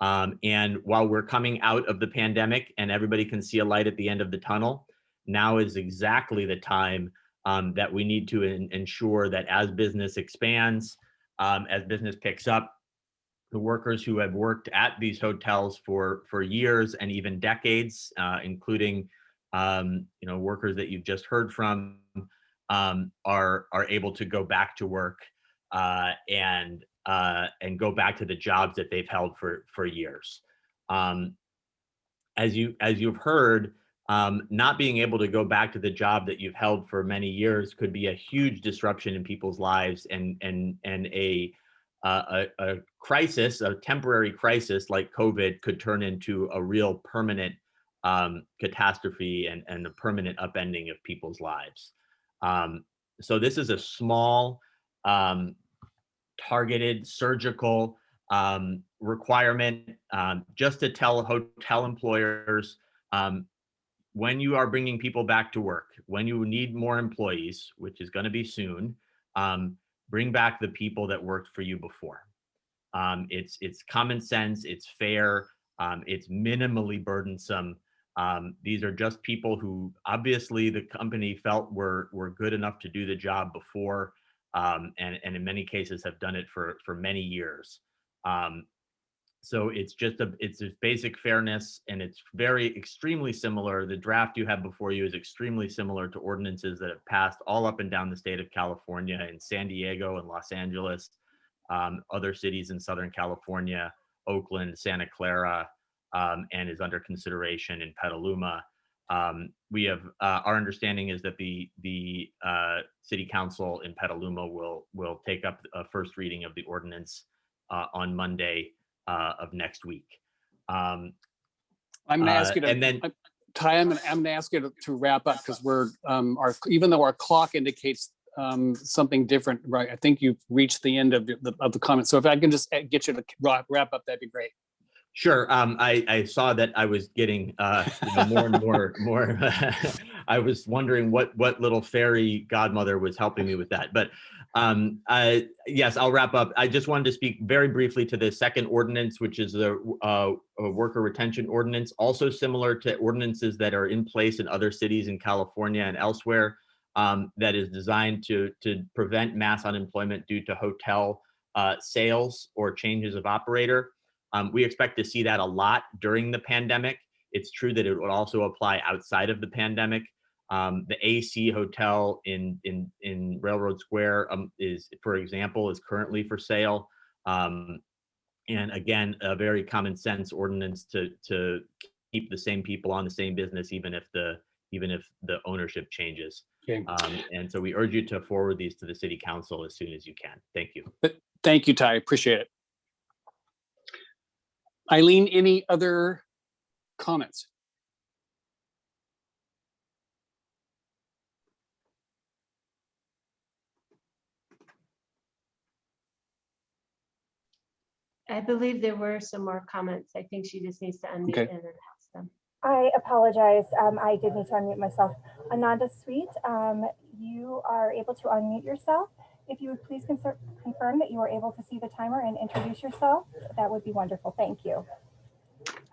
Um, and while we're coming out of the pandemic and everybody can see a light at the end of the tunnel, now is exactly the time um, that we need to en- ensure that as business expands, um, as business picks up, the workers who have worked at these hotels for for years and even decades, uh, including um, you know workers that you've just heard from, um, are are able to go back to work uh, and uh, and go back to the jobs that they've held for for years. Um, as you as you've heard, um, not being able to go back to the job that you've held for many years could be a huge disruption in people's lives and and and a uh, a, a crisis, a temporary crisis like COVID could turn into a real permanent um, catastrophe and, and a permanent upending of people's lives. Um, so this is a small, um, targeted, surgical um, requirement um, just to tell hotel employers um, when you are bringing people back to work, when you need more employees, which is going to be soon, um, bring back the people that worked for you before. Um, it's it's common sense, it's fair, um, it's minimally burdensome. Um, these are just people who obviously the company felt were were good enough to do the job before, um, and, and in many cases have done it for, for many years. So it's just a, it's just basic fairness and it's very extremely similar. The draft you have before you is extremely similar to ordinances that have passed all up and down the state of California in San Diego and Los Angeles, um, other cities in Southern California, Oakland, Santa Clara, um, and is under consideration in Petaluma. Um, we have, uh, our understanding is that the, the uh, city council in Petaluma will, will take up a first reading of the ordinance uh, on Monday uh, of next week. Um, I'm gonna ask Uh, you to, and then- Ty, I'm gonna, I'm gonna ask you to- to wrap up because we're, um, our, even though our clock indicates um, something different, right? I think you've reached the end of the, of the comments. So if I can just uh, get you to wrap, wrap up, that'd be great. Sure. Um, I, I saw that I was getting uh, you know, more and more, more. I was wondering what what little fairy godmother was helping me with that. But um, uh, yes, I'll wrap up. I just wanted to speak very briefly to the second ordinance, which is the uh, uh, worker retention ordinance, also similar to ordinances that are in place in other cities in California and elsewhere. Um, that is designed to to prevent mass unemployment due to hotel uh, sales or changes of operator. Um, we expect to see that a lot during the pandemic. It's true that it would also apply outside of the pandemic. Um, the AC Hotel in in in Railroad Square um, is, for example, is currently for sale. Um, and again, a very common sense ordinance to to keep the same people on the same business, even if the even if the ownership changes. Okay. Um, and so we urge you to forward these to the city council as soon as you can. Thank you. Thank you, Ty. Appreciate it. Eileen, any other comments? I believe there were some more comments. I think she just needs to unmute Okay. and announce them. I apologize. Um, I did need to unmute myself. Ananda Sweet, um, you are able to unmute yourself. If you would please confirm that you are able to see the timer and introduce yourself, that would be wonderful. Thank you.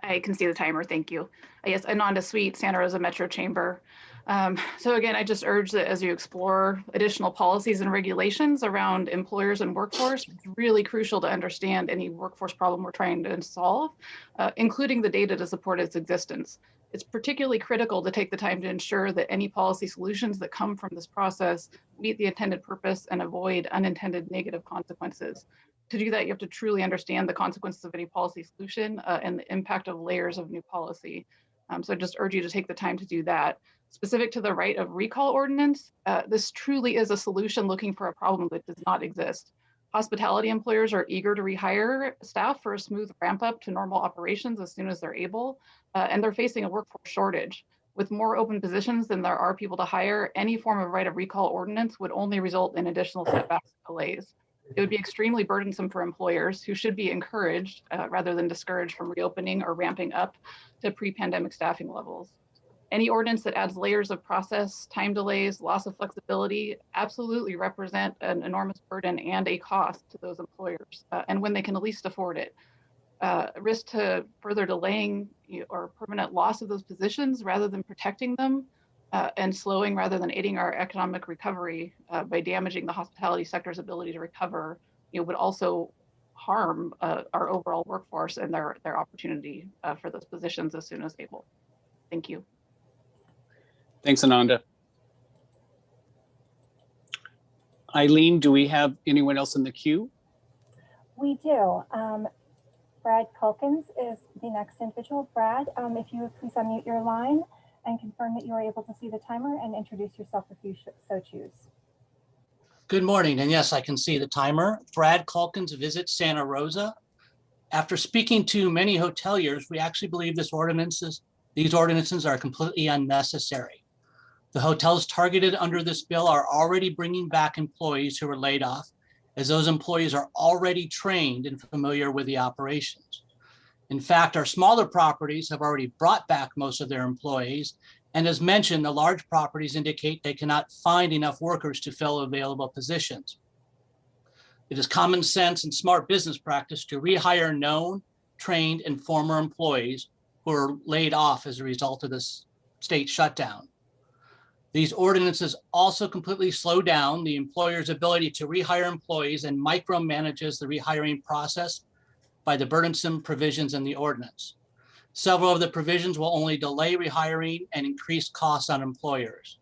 I can see the timer. Thank you. Uh, Yes, Ananda Sweet, Santa Rosa Metro Chamber. Um, so again, I just urge that as you explore additional policies and regulations around employers and workforce, it's really crucial to understand any workforce problem we're trying to solve, uh, including the data to support its existence. It's particularly critical to take the time to ensure that any policy solutions that come from this process meet the intended purpose and avoid unintended negative consequences to do that, you have to truly understand the consequences of any policy solution uh, and the impact of layers of new policy. Um, so I just urge you to take the time to do that. Specific to the right of recall ordinance, uh, this truly is a solution looking for a problem that does not exist. Hospitality employers are eager to rehire staff for a smooth ramp up to normal operations as soon as they're able, uh, and they're facing a workforce shortage. With more open positions than there are people to hire, any form of right of recall ordinance would only result in additional setbacks and delays. It would be extremely burdensome for employers who should be encouraged uh, rather than discouraged from reopening or ramping up to pre-pandemic staffing levels. Any ordinance that adds layers of process, time delays, loss of flexibility absolutely represent an enormous burden and a cost to those employers, uh, and when they can at least afford it. Uh, risk to further delaying or permanent loss of those positions rather than protecting them uh, and slowing rather than aiding our economic recovery uh, by damaging the hospitality sector's ability to recover, you know, would also harm uh, our overall workforce and their their opportunity uh, for those positions as soon as able. Thank you. Thanks, Ananda. Eileen, do we have anyone else in the queue? We do. Um, Brad Calkins is the next individual. Brad, um, if you would please unmute your line and confirm that you are able to see the timer and introduce yourself if you so choose. Good morning, and yes, I can see the timer. Brad Calkins, visits Santa Rosa. After speaking to many hoteliers, we actually believe this ordinances, these ordinances are completely unnecessary. The hotels targeted under this bill are already bringing back employees who were laid off, as those employees are already trained and familiar with the operations. In fact, our smaller properties have already brought back most of their employees and as mentioned, the large properties indicate they cannot find enough workers to fill available positions. It is common sense and smart business practice to rehire known, trained, and former employees who are laid off as a result of this state shutdown. These ordinances also completely slow down the employer's ability to rehire employees and micromanages the rehiring process by the burdensome provisions in the ordinance. Several of the provisions will only delay rehiring and increase costs on employers.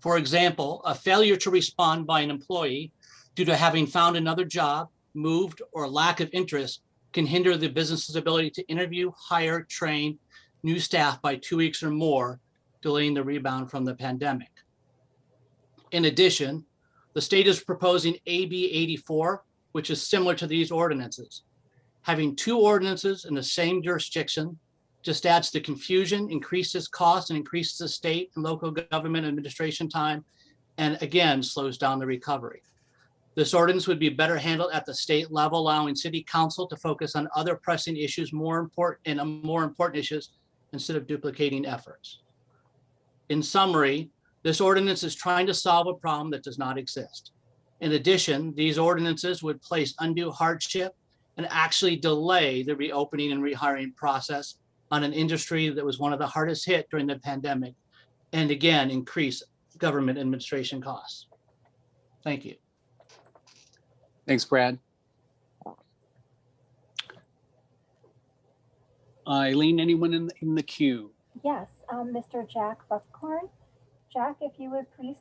For example, a failure to respond by an employee due to having found another job, moved, or lack of interest can hinder the business's ability to interview, hire, train new staff by two weeks or more, delaying the rebound from the pandemic. In addition, the state is proposing AB 84, which is similar to these ordinances. Having two ordinances in the same jurisdiction just adds to confusion, increases cost, and increases the state and local government administration time, and again, slows down the recovery. This ordinance would be better handled at the state level, allowing city council to focus on other pressing issues more important and uh, more important issues instead of duplicating efforts. In summary, this ordinance is trying to solve a problem that does not exist. In addition, these ordinances would place undue hardship and actually delay the reopening and rehiring process on an industry that was one of the hardest hit during the pandemic, and again, increase government administration costs. Thank you. Thanks, Brad. Eileen, anyone in, the- in the queue? Yes, um, Mr. Jack Buckhorn. Jack, if you would please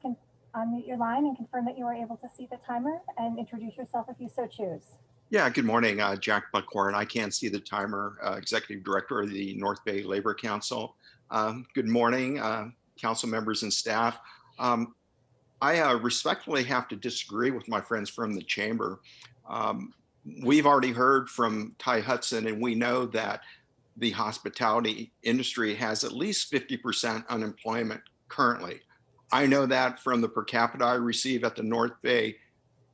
unmute your line and confirm that you are able to see the timer and introduce yourself if you so choose. Yeah, good morning, uh, Jack Buckhorn. I can't see the timer, uh, Executive Director of the North Bay Labor Council. Um, Good morning, uh, council members and staff. Um, I uh, respectfully have to disagree with my friends from the chamber. Um, We've already heard from Ty Hudson, and we know that the hospitality industry has at least 50% unemployment currently. I know that from the per capita I receive at the North Bay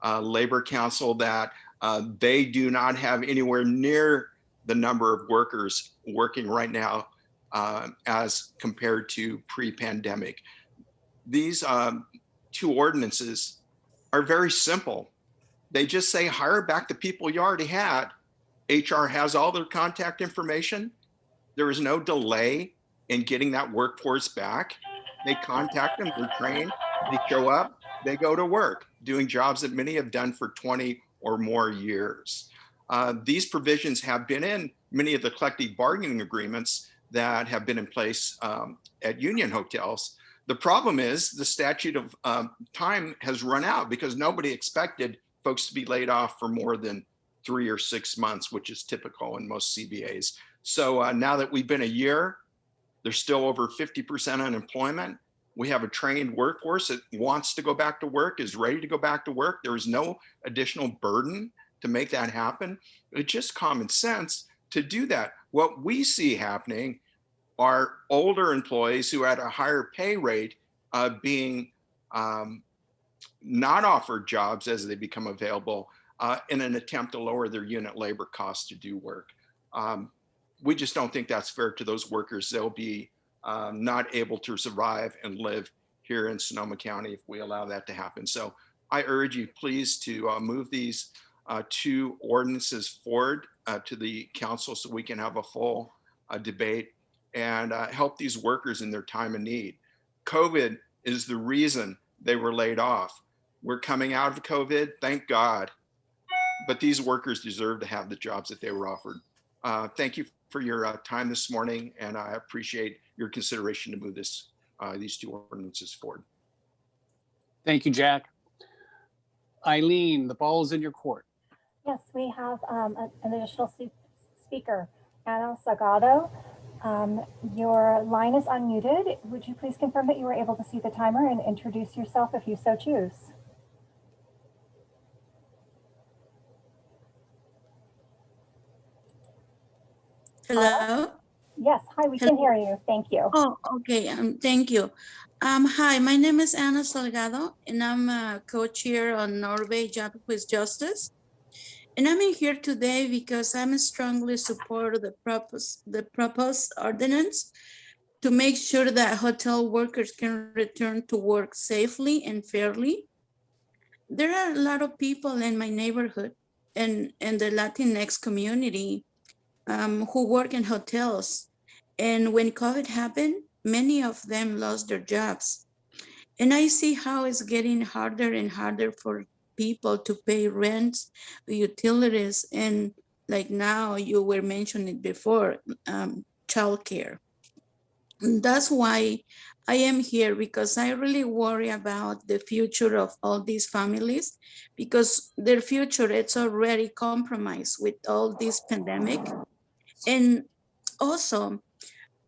uh, Labor Council that uh, they do not have anywhere near the number of workers working right now uh, as compared to pre-pandemic. These um, two ordinances are very simple. They just say hire back the people you already had. HR has all their contact information. There is no delay in getting that workforce back. They contact them, they're trained, they show up, they go to work, doing jobs that many have done for 20 or more years. Uh, these provisions have been in many of the collective bargaining agreements that have been in place um, at union hotels. The problem is the statute of um, time has run out because nobody expected folks to be laid off for more than three or six months, which is typical in most CBAs. So uh, now that we've been a year, there's still over 50% unemployment. We have a trained workforce that wants to go back to work, is ready to go back to work. There is no additional burden to make that happen. It's just common sense to do that. What we see happening are older employees who at a higher pay rate uh, being um, not offered jobs as they become available uh, in an attempt to lower their unit labor costs to do work. Um, we just don't think that's fair to those workers. They'll be um, not able to survive and live here in Sonoma County if we allow that to happen. So I urge you please to uh, move these uh, two ordinances forward uh, to the council so we can have a full uh, debate and help these workers in their time of need. COVID is the reason they were laid off. We're coming out of COVID, thank God. But these workers deserve to have the jobs that they were offered. Uh, thank you for your uh, time this morning, and I appreciate your consideration to move this, uh, these two ordinances forward. Thank you, Jack. Eileen, the ball is in your court. Yes, we have um, an additional speaker, Anna Salgado. Um, Your line is unmuted. Would you please confirm that you were able to see the timer and introduce yourself if you so choose? Hello? Yes, hi, we can hear you. Thank you. Oh, okay, um, thank you. Um, hi, my name is Ana Salgado and I'm a co-chair on North Bay Job with Justice. And I'm in here today because I'm strongly support the proposed, the proposed ordinance to make sure that hotel workers can return to work safely and fairly. There are a lot of people in my neighborhood and, in the Latinx community um, who work in hotels. And when COVID happened, many of them lost their jobs. And I see how it's getting harder and harder for people to pay rent, utilities, and like now you were mentioning before, um, childcare. And That's why I am here because I really worry about the future of all these families because their future it's already compromised with all this pandemic. And also,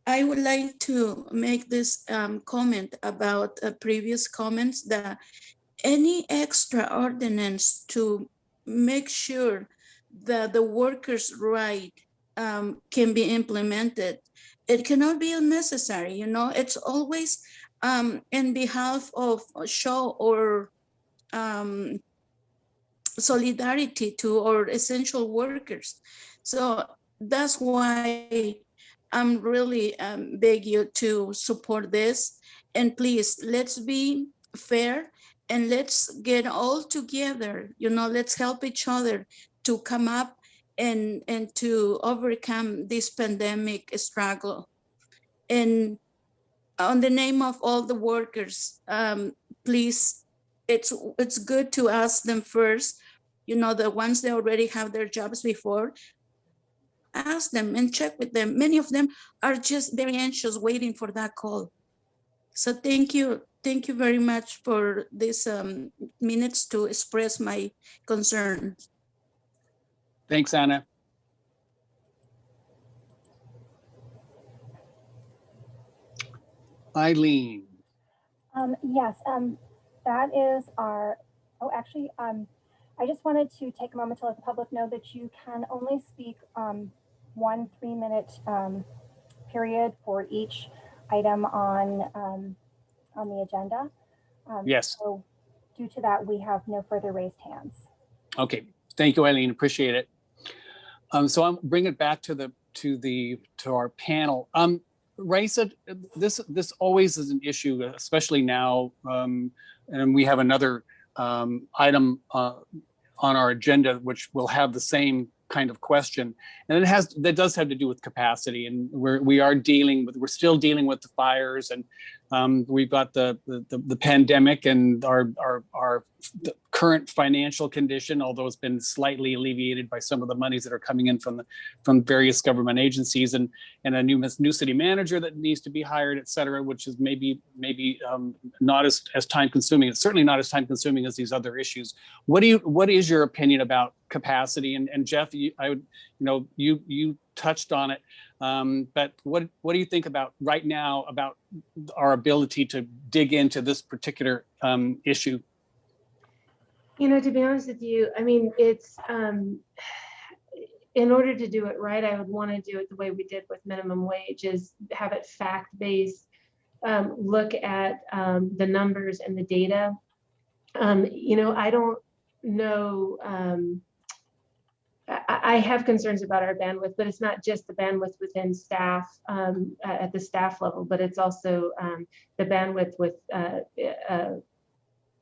I would like to make this um, comment about uh, previous comments that any extra ordinance to make sure that the workers' right um, can be implemented, it cannot be unnecessary, you know, it's always um, in behalf of show or um, solidarity to our essential workers. So that's why I'm really um, beg you to support this. And please, let's be fair and let's get all together, you know, let's help each other to come up and, and to overcome this pandemic struggle. And on the name of all the workers, um, please, it's, it's good to ask them first, you know, the ones that already have their jobs before, ask them and check with them. Many of them are just very anxious waiting for that call. So thank you. Thank you very much for this um, minutes to express my concern. Thanks, Anna. Eileen, Um, yes, um, that is our, oh, actually, um, I just wanted to take a moment to let the public know that you can only speak, um, one three-minute, um, period for each item on, um, on the agenda. Um, Yes. So due to that, we have no further raised hands. Okay, thank you, Eileen, appreciate it. Um, so I'll bring it back to the, to the, to our panel. Um, Raisa, this, this always is an issue, especially now. Um, and we have another, um, item, uh, on our agenda, which will have the same kind of question. And it has, that does have to do with capacity and we're, we are dealing with, we're still dealing with the fires and um, we've got the, the, the pandemic and our, our, our current financial condition, although it's been slightly alleviated by some of the monies that are coming in from the, from various government agencies and, and a new, new city manager that needs to be hired, et cetera, which is maybe, maybe um, not as, as time consuming. It's certainly not as time consuming as these other issues. What do you, what is your opinion about capacity? And, and Jeff, you, I would, you know, you, you touched on it. Um, but what, what do you think about right now about our ability to dig into this particular um, issue? You know, to be honest with you, I mean, it's, um, in order to do it right, I would want to do it the way we did with minimum wage is have it fact-based, um, look at, um, the numbers and the data. Um, you know, I don't know, I, have concerns about our bandwidth, but it's not just the bandwidth within staff um, at the staff level, but it's also um, the bandwidth with uh, uh,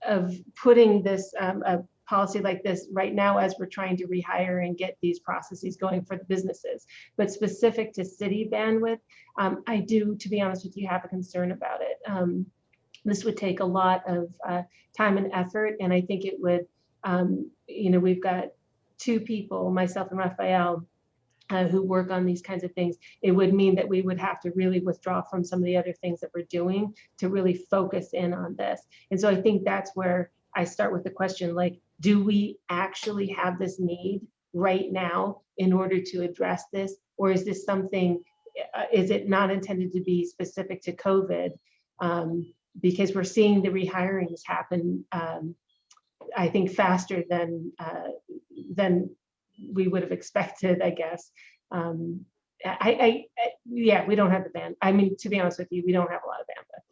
of putting this um, a policy like this right now as we're trying to rehire and get these processes going for the businesses. But specific to city bandwidth, um, I do, to be honest with you, have a concern about it. Um, this would take a lot of uh, time and effort, and I think it would, um, you know, we've got two people, myself and Raphael, uh, who work on these kinds of things, it would mean that we would have to really withdraw from some of the other things that we're doing to really focus in on this. And so I think that's where I start with the question, like, do we actually have this need right now in order to address this? Or is this something, uh, is it not intended to be specific to COVID? Um, because we're seeing the rehirings happen um, I think faster than uh, than we would have expected, I guess. Um, I, I, I, yeah, we don't have the band. I mean, to be honest with you, we don't have a lot of bandwidth.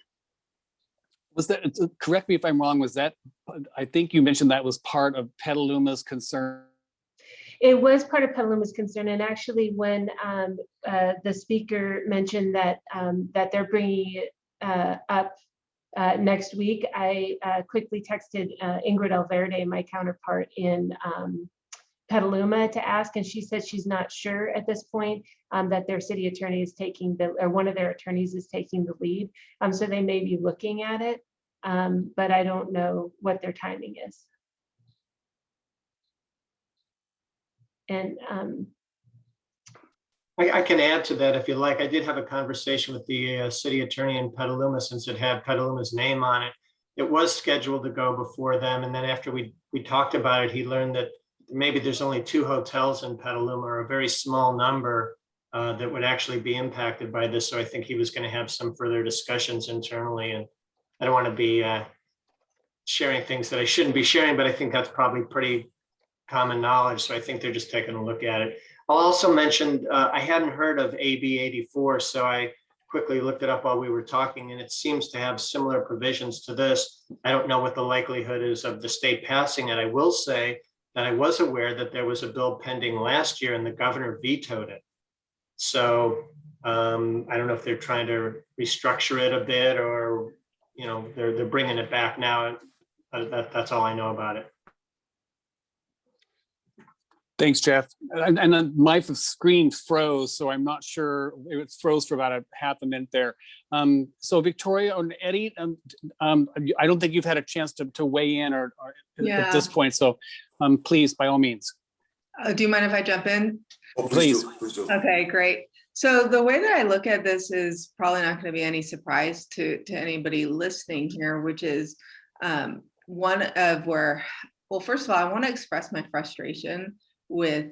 Was that, uh, correct me if I'm wrong, was that, I think you mentioned that was part of Petaluma's concern. It was part of Petaluma's concern, and actually, when um, uh, the speaker mentioned that um, that they're bringing it uh, up uh, next week, I uh, quickly texted uh, Ingrid Alverde, my counterpart in um, Petaluma, to ask, and she said she's not sure at this point um, that their city attorney is taking the, or one of their attorneys is taking the lead. Um, so they may be looking at it. um, but I don't know what their timing is. And um, I, I can add to that if you like. I did have a conversation with the uh, city attorney in Petaluma since it had Petaluma's name on it. It was scheduled to go before them, and then after we, we talked about it, he learned that maybe there's only two hotels in Petaluma, or a very small number uh, that would actually be impacted by this. So I think he was going to have some further discussions internally, and I don't want to be uh, sharing things that I shouldn't be sharing, but I think that's probably pretty common knowledge. So I think they're just taking a look at it. I'll also mention, uh, I hadn't heard of AB 84, so I quickly looked it up while we were talking, and it seems to have similar provisions to this. I don't know what the likelihood is of the state passing it. I will say that I was aware that there was a bill pending last year and the governor vetoed it. So um, I don't know if they're trying to restructure it a bit or, you know, they're, they're bringing it back now. But that, that's all I know about it. Thanks, Jeff. And, and then my screen froze, so I'm not sure, it froze for about a half a minute there. Um, so Victoria and Eddie, um, um, I don't think you've had a chance to, to weigh in or, or at this point, so um, please, by all means. Uh, Do you mind if I jump in? Oh, Please. do, Please do. Okay, great. So the way that I look at this is probably not going to be any surprise to, to anybody listening here, which is um, one of where, well, first of all, I want to express my frustration with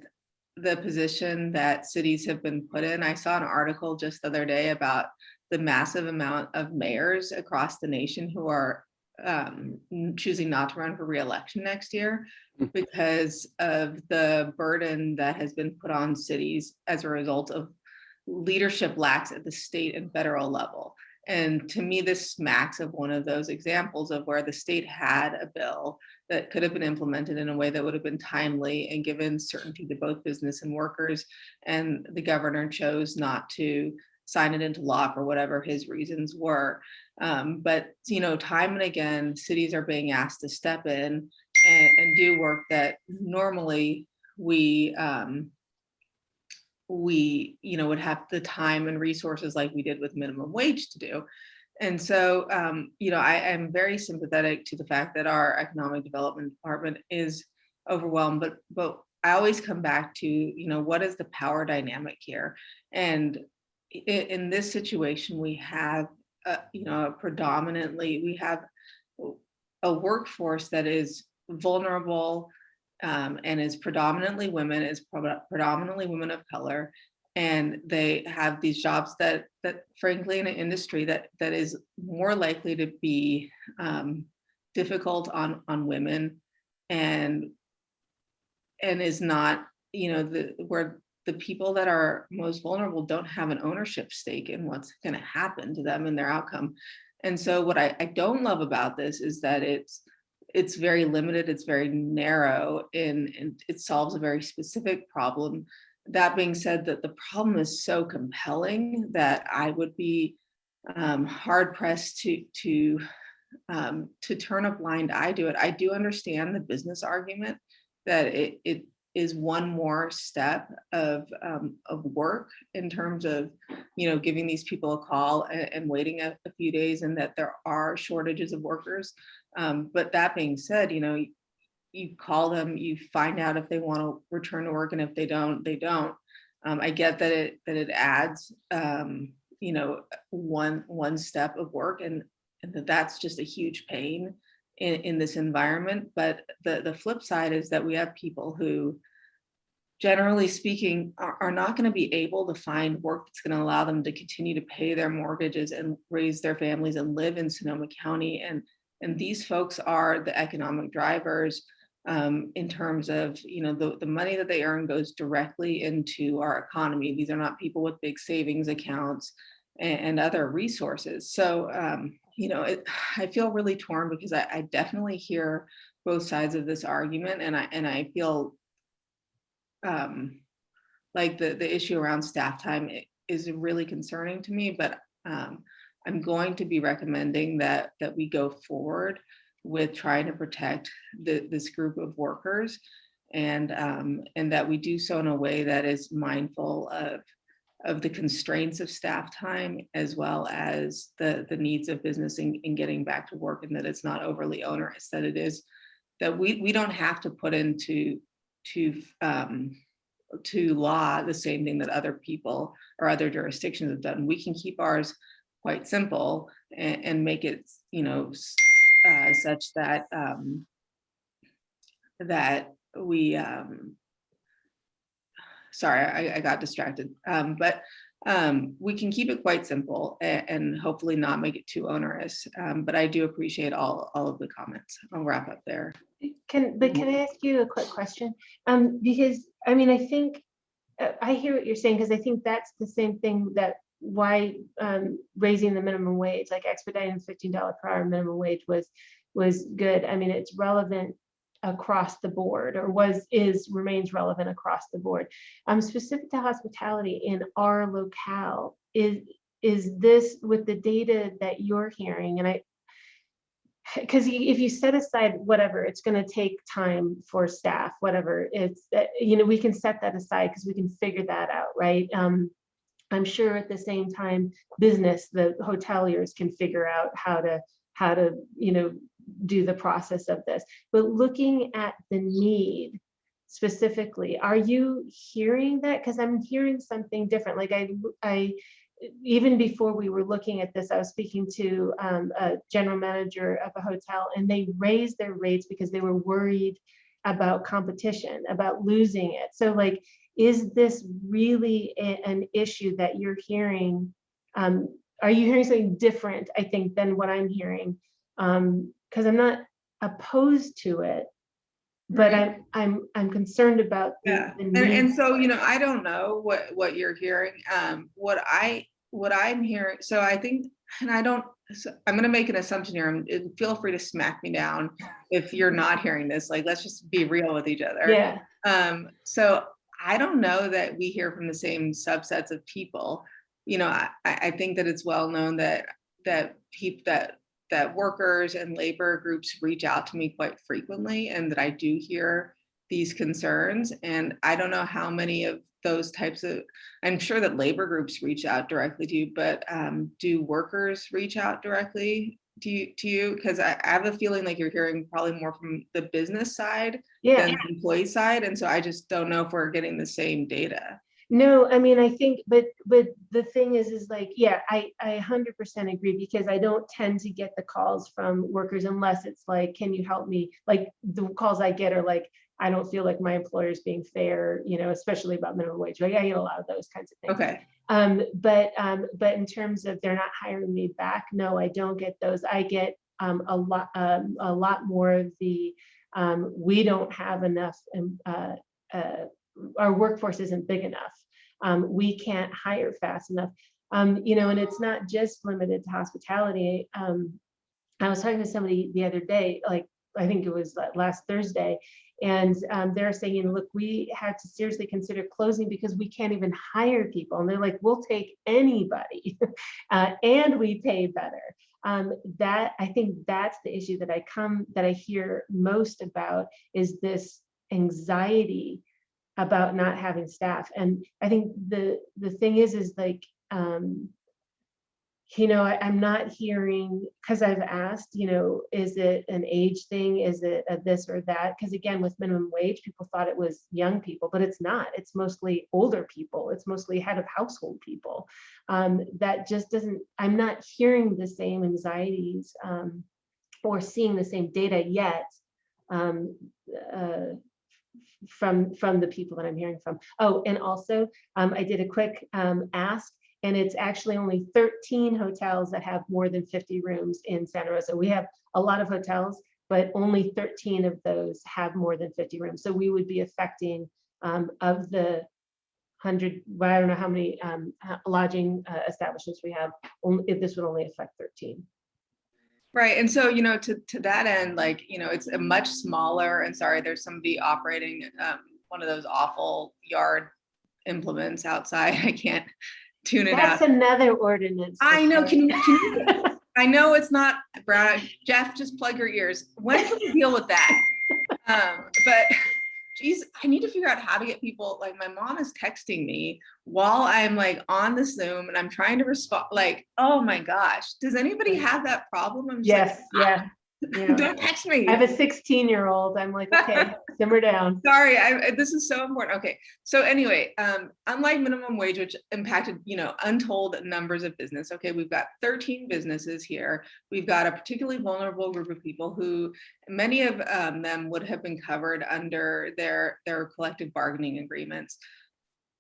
the position that cities have been put in. I saw an article just the other day about the massive amount of mayors across the nation who are um, choosing not to run for reelection next year because of the burden that has been put on cities as a result of leadership lacks at the state and federal level. And to me, this smacks of one of those examples of where the state had a bill that could have been implemented in a way that would have been timely and given certainty to both business and workers. And the governor chose not to sign it into law for whatever his reasons were. Um, but, you know, time and again, cities are being asked to step in and, and do work that normally we um, we you know would have the time and resources like we did with minimum wage to do. And so um, you know I am very sympathetic to the fact that our economic development department is overwhelmed but but I always come back to you know what is the power dynamic here? And in this situation we have uh, you know predominantly we have a workforce that is vulnerable um, and is predominantly women, is predominantly women of color, and they have these jobs that that frankly in an industry that that is more likely to be um, difficult on on women, and and is not you know the where the people that are most vulnerable don't have an ownership stake in what's going to happen to them and their outcome. And so what I, I don't love about this is that it's it's very limited, it's very narrow, and, and it solves a very specific problem. That being said, that the problem is so compelling that I would be um, hard pressed to to um, to turn a blind eye to it. I do understand the business argument that it, it is one more step of um, of work in terms of you know giving these people a call and, and waiting a, a few days, and that there are shortages of workers. Um, but that being said, you know, you, call them, you find out if they want to return to work, and if they don't, they don't. Um, I get that it that it adds, um, you know, one one step of work, and, and that that's just a huge pain in, in this environment. But the the flip side is that we have people who, generally speaking, are, are not going to be able to find work that's going to allow them to continue to pay their mortgages and raise their families and live in Sonoma County and and these folks are the economic drivers um, in terms of, you know, the, the money that they earn goes directly into our economy. These are not people with big savings accounts and, and other resources. So, um, you know, it, I feel really torn because I, I definitely hear both sides of this argument and I, and I feel um, like the, the issue around staff time is really concerning to me, but um, I'm going to be recommending that that we go forward with trying to protect the, this group of workers and um, and that we do so in a way that is mindful of of the constraints of staff time as well as the, the needs of business in, in getting back to work and that it's not overly onerous, that it is, that we, we don't have to put into, to, um, to law the same thing that other people or other jurisdictions have done. We can keep ours quite simple and, and make it, you know, uh, such that, um, that we, um, sorry, I, I got distracted, um, but, um, we can keep it quite simple and, and hopefully not make it too onerous. Um, but I do appreciate all, all of the comments. I'll wrap up there. Can, but can I ask you a quick question? Um, because, I mean, I think, uh, I hear what you're saying, because I think that's the same thing that why um, raising the minimum wage, like expediting fifteen dollar per hour minimum wage was, was good. I mean, it's relevant across the board or was, is, remains relevant across the board. Um, specific to hospitality in our locale, is, is this with the data that you're hearing? And I, because if you set aside whatever, it's going to take time for staff, whatever it's, uh, you know, we can set that aside because we can figure that out, right? Um, I'm sure at the same time, business, the hoteliers can figure out how to, how to, you know, do the process of this. But looking at the need specifically, are you hearing that? Because I'm hearing something different. Like I, I, even before we were looking at this, I was speaking to um, a general manager of a hotel and they raised their rates because they were worried about competition, about losing it. So like, is this really a- an issue that you're hearing? Um, are you hearing something different, I think, than what I'm hearing? Um, because I'm not opposed to it, but Right. I'm, I'm, I'm concerned about. the- Yeah, the and, and so, you know, I don't know what, what you're hearing. Um, what I, what I'm hearing, so I think, and I don't, so I'm gonna make an assumption here, feel free to smack me down if you're not hearing this, like, let's just be real with each other. Yeah, Um, so I don't know that we hear from the same subsets of people. You know, I, I I think that it's well known that, that people, that, that workers and labor groups reach out to me quite frequently and that I do hear these concerns. And I don't know how many of those types of, I'm sure that labor groups reach out directly to you, but um, do workers reach out directly to you, to you? Because I, I have a feeling like you're hearing probably more from the business side yeah. than the employee side. And so I just don't know if we're getting the same data. No, I mean, I think, but, but the thing is, is like, yeah, I, I hundred percent agree because I don't tend to get the calls from workers unless it's like, can you help me? Like, the calls I get are like, I don't feel like my employer is being fair, you know, especially about minimum wage. Like, I get a lot of those kinds of things. Okay, Um, but, um, but in terms of they're not hiring me back, no, I don't get those. I get, um, a lot, um, a lot more of the, um, we don't have enough, um, uh, uh, our workforce isn't big enough. Um, we can't hire fast enough. Um, you know, and it's not just limited to hospitality. Um, I was talking to somebody the other day, like, I think it was last Thursday, and um, they're saying, look, we had to seriously consider closing because we can't even hire people. And they're like, we'll take anybody uh, and we pay better. Um, that I think that's the issue that I come that I hear most about is this anxiety about not having staff. And I think the the thing is, is like, um, you know, I, I'm not hearing because I've asked, you know, is it an age thing? Is it a this or that? Because again, with minimum wage, people thought it was young people, but it's not. It's mostly older people. It's mostly head of household people. Um, that just doesn't. I'm not hearing the same anxieties um, or seeing the same data yet. Um, uh, from from the people that I'm hearing from. Oh, and also um, I did a quick um, ask, and it's actually only 13 hotels that have more than 50 rooms in Santa Rosa. We have a lot of hotels, but only 13 of those have more than 50 rooms. So we would be affecting um, of the hundred, well, I don't know how many um, lodging uh, establishments we have. Only this would only affect 13. Right. And so, you know, to, to that end, like, you know, it's a much smaller, and sorry, there's somebody operating um, one of those awful yard implements outside. I can't tune it out. That's another ordinance. I know, can you, can you, I know it's not, Brown, Jeff, just plug your ears. When can we deal with that? Um, but, geez, I need to figure out how to get people, like my mom is texting me while I'm like on the Zoom and I'm trying to respond, like, oh my gosh, does anybody have that problem? I'm just like, Yes, Don't text me. I have a 16 year old. I'm like, okay, simmer down. Sorry, I- this is so important. Okay, so anyway, um, unlike minimum wage, which impacted, you know, untold numbers of business. Okay, we've got 13 businesses here. We've got a particularly vulnerable group of people who, many of um, them would have been covered under their their collective bargaining agreements.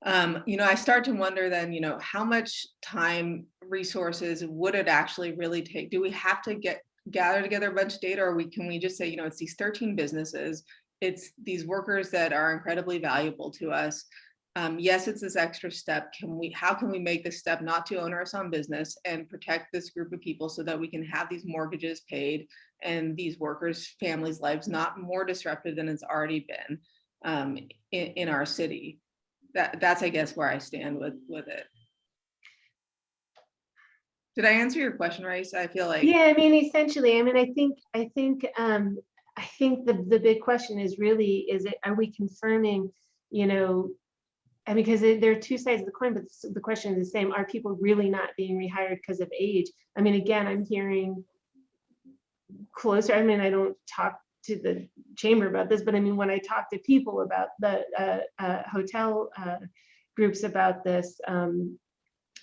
Um, you know, I start to wonder then, you know, how much time, resources would it actually really take? Do we have to get gather together a bunch of data, or we can we just say, you know, it's these 13 businesses it's these workers that are incredibly valuable to us. Um, yes, it's this extra step. Can we, how can we make this step not too onerous on business and protect this group of people so that we can have these mortgages paid and these workers' families' lives not more disrupted than it's already been um, in, in our city? That, that's, I guess, where I stand with, with it. Did I answer your question, Rice? I feel like. Yeah, I mean, essentially, I mean, I think, I think, um, I think the, the big question is really, is it, are we confirming, you know, and because it- there are two sides of the coin, but the question is the same, are people really not being rehired because of age? I mean, again, I'm hearing closer, I mean, I don't talk to the chamber about this, but I mean, when I talk to people about the, uh, uh, hotel, uh, groups about this, um,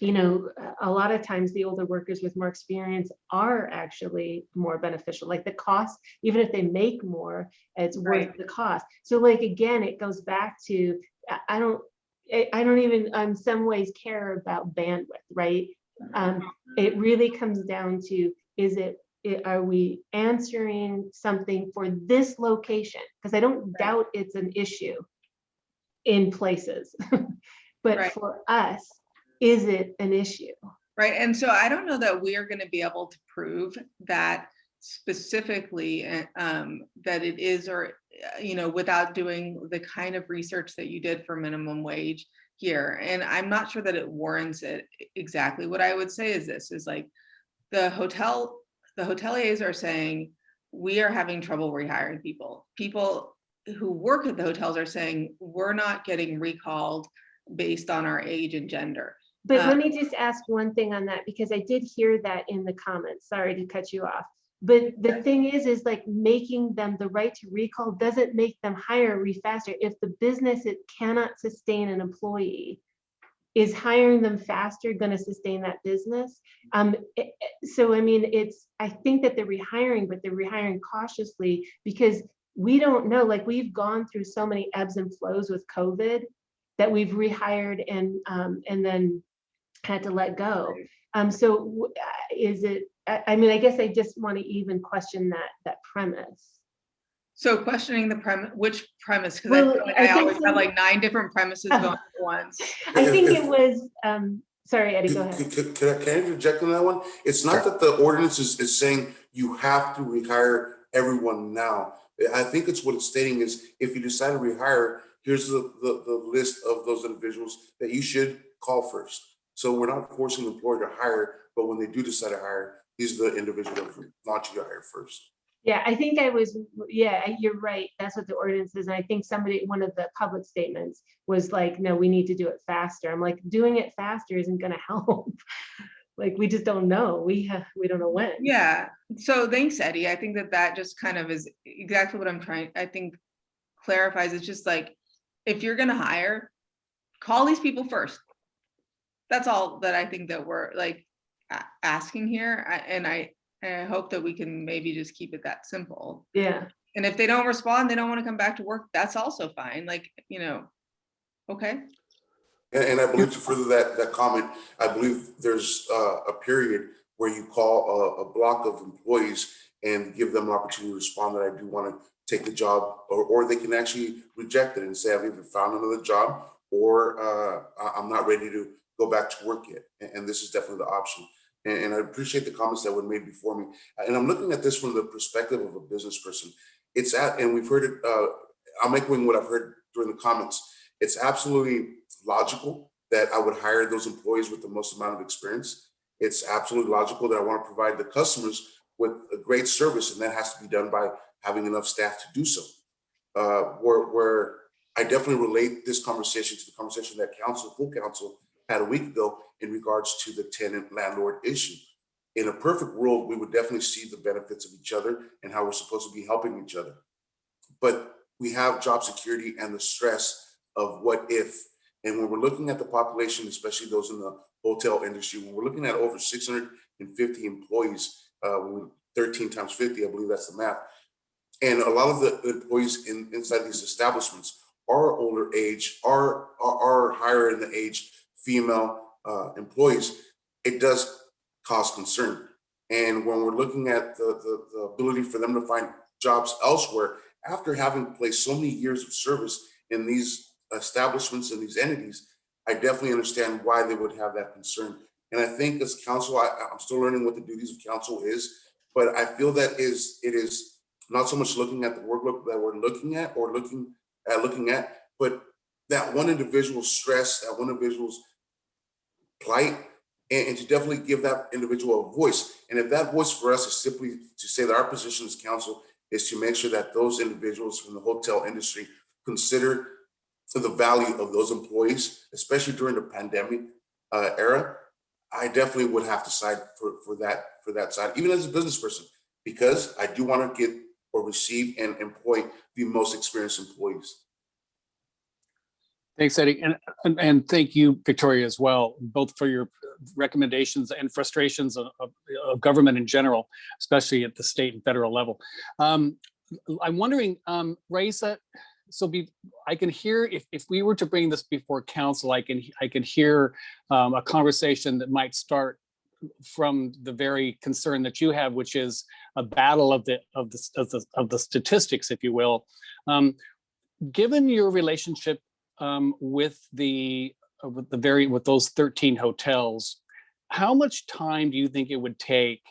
you know, a lot of times the older workers with more experience are actually more beneficial, like the cost, even if they make more, it's worth Right. the cost. So like, again, it goes back to, I- don't, I don't even, in some ways care about bandwidth, right? Um, it really comes down to, is it, i- are we answering something for this location? Because I don't doubt it's an issue in places. But Right. for us, is it an issue? Right, and so I don't know that we are gonna be able to prove that specifically, uh, um, that it is or, uh, you know, without doing the kind of research that you did for minimum wage here, and I'm not sure that it warrants it exactly. What I would say is this, is like, the hotel, the hoteliers are saying, we are having trouble rehiring people. People who work at the hotels are saying, we're not getting recalled based on our age and gender. But Uh, let me just ask one thing on that, because I did hear that in the comments. Sorry to cut you off. But the thing is, is like making them the right to recall doesn't make them hire re faster. If the business it cannot sustain an employee, is hiring them faster gonna sustain that business? Um, i- i- so I mean, it's, I think that they're rehiring, but they're rehiring cautiously because we don't know, like, we've gone through so many ebbs and flows with COVID that we've rehired and, um, and then had to let go. Um, so uh, is it, I, I mean, I guess I just want to even question that, that premise. So questioning the premise, which premise? Because Well, I like I I think always have some- like nine different premises going at once. I think it was, um, sorry, Eddie, go ahead. Can, can- can I, can I interject on that one? It's not that the ordinance is, is saying you have to rehire everyone now. I think it's what it's stating is if you decide to rehire, here's the, the, the list of those individuals that you should call first. So we're not forcing the employer to hire, but when they do decide to hire, these are the individuals that we want you to hire first. Yeah, I think I was, yeah, you're right. That's what the ordinance is. And I think somebody, one of the public statements was like, no, we need to do it faster. I'm like, doing it faster isn't gonna help. Like, we just don't know. We have, we don't know when. Yeah, so thanks, Eddie. I think that that just kind of is exactly what I'm trying, I think clarifies. It's just like, if you're gonna hire, call these people first. That's all that I think that we're like asking here. I- And I, and I hope that we can maybe just keep it that simple. Yeah, And if they don't respond, they don't want to come back to work, that's also fine, like, you know, okay? And, and I believe to further that, that comment, I believe there's uh, a period where you call a, a block of employees and give them an opportunity to respond that I do want to take the job, or, or they can actually reject it and say, I've either found another job or uh, I'm not ready to go back to work yet. And, and this is definitely the option. And, and I appreciate the comments that were made before me. And I'm looking at this from the perspective of a business person. It's at, and we've heard it, uh, I'm echoing what I've heard during the comments. It's absolutely logical that I would hire those employees with the most amount of experience. It's absolutely logical that I want to provide the customers with a great service, and that has to be done by having enough staff to do so. Uh, where, where I definitely relate this conversation to the conversation that council, full council had a week ago in regards to the tenant landlord issue. In a perfect world, we would definitely see the benefits of each other and how we're supposed to be helping each other. But we have job security and the stress of what if. And when we're looking at the population, especially those in the hotel industry, when we're looking at over six hundred and fifty employees, uh, thirteen times fifty, I believe that's the math. And a lot of the employees in, inside these establishments are older age, are, are, are higher in the age, female, uh, employees. It does cause concern. And when we're looking at the, the, the ability for them to find jobs elsewhere, after having placed so many years of service in these establishments and these entities, I definitely understand why they would have that concern. And I think as council, I, I'm still learning what the duties of council is, but I feel that is, it is not so much looking at the workload that we're looking at or looking at looking at, but that one individual's stress, that one individual's plight, and, and to definitely give that individual a voice. And if that voice for us is simply to say that our position as council is to make sure that those individuals from the hotel industry consider the value of those employees, especially during the pandemic uh, era, I definitely would have to side for, for that, for that side, even as a business person, because I do want to get or receive and employ the most experienced employees. Thanks, Eddie. And, and, and thank you, Victoria, as well, both for your recommendations and frustrations of, of, of government in general, especially at the state and federal level. Um, I'm wondering, um, Raisa, so be, I can hear if, if we were to bring this before council, I can, I can hear um, a conversation that might start from the very concern that you have, which is a battle of the, of the, of the, of the statistics, if you will. Um, given your relationship um, with the uh, with the very with those 13 hotels, how much time do you think it would take?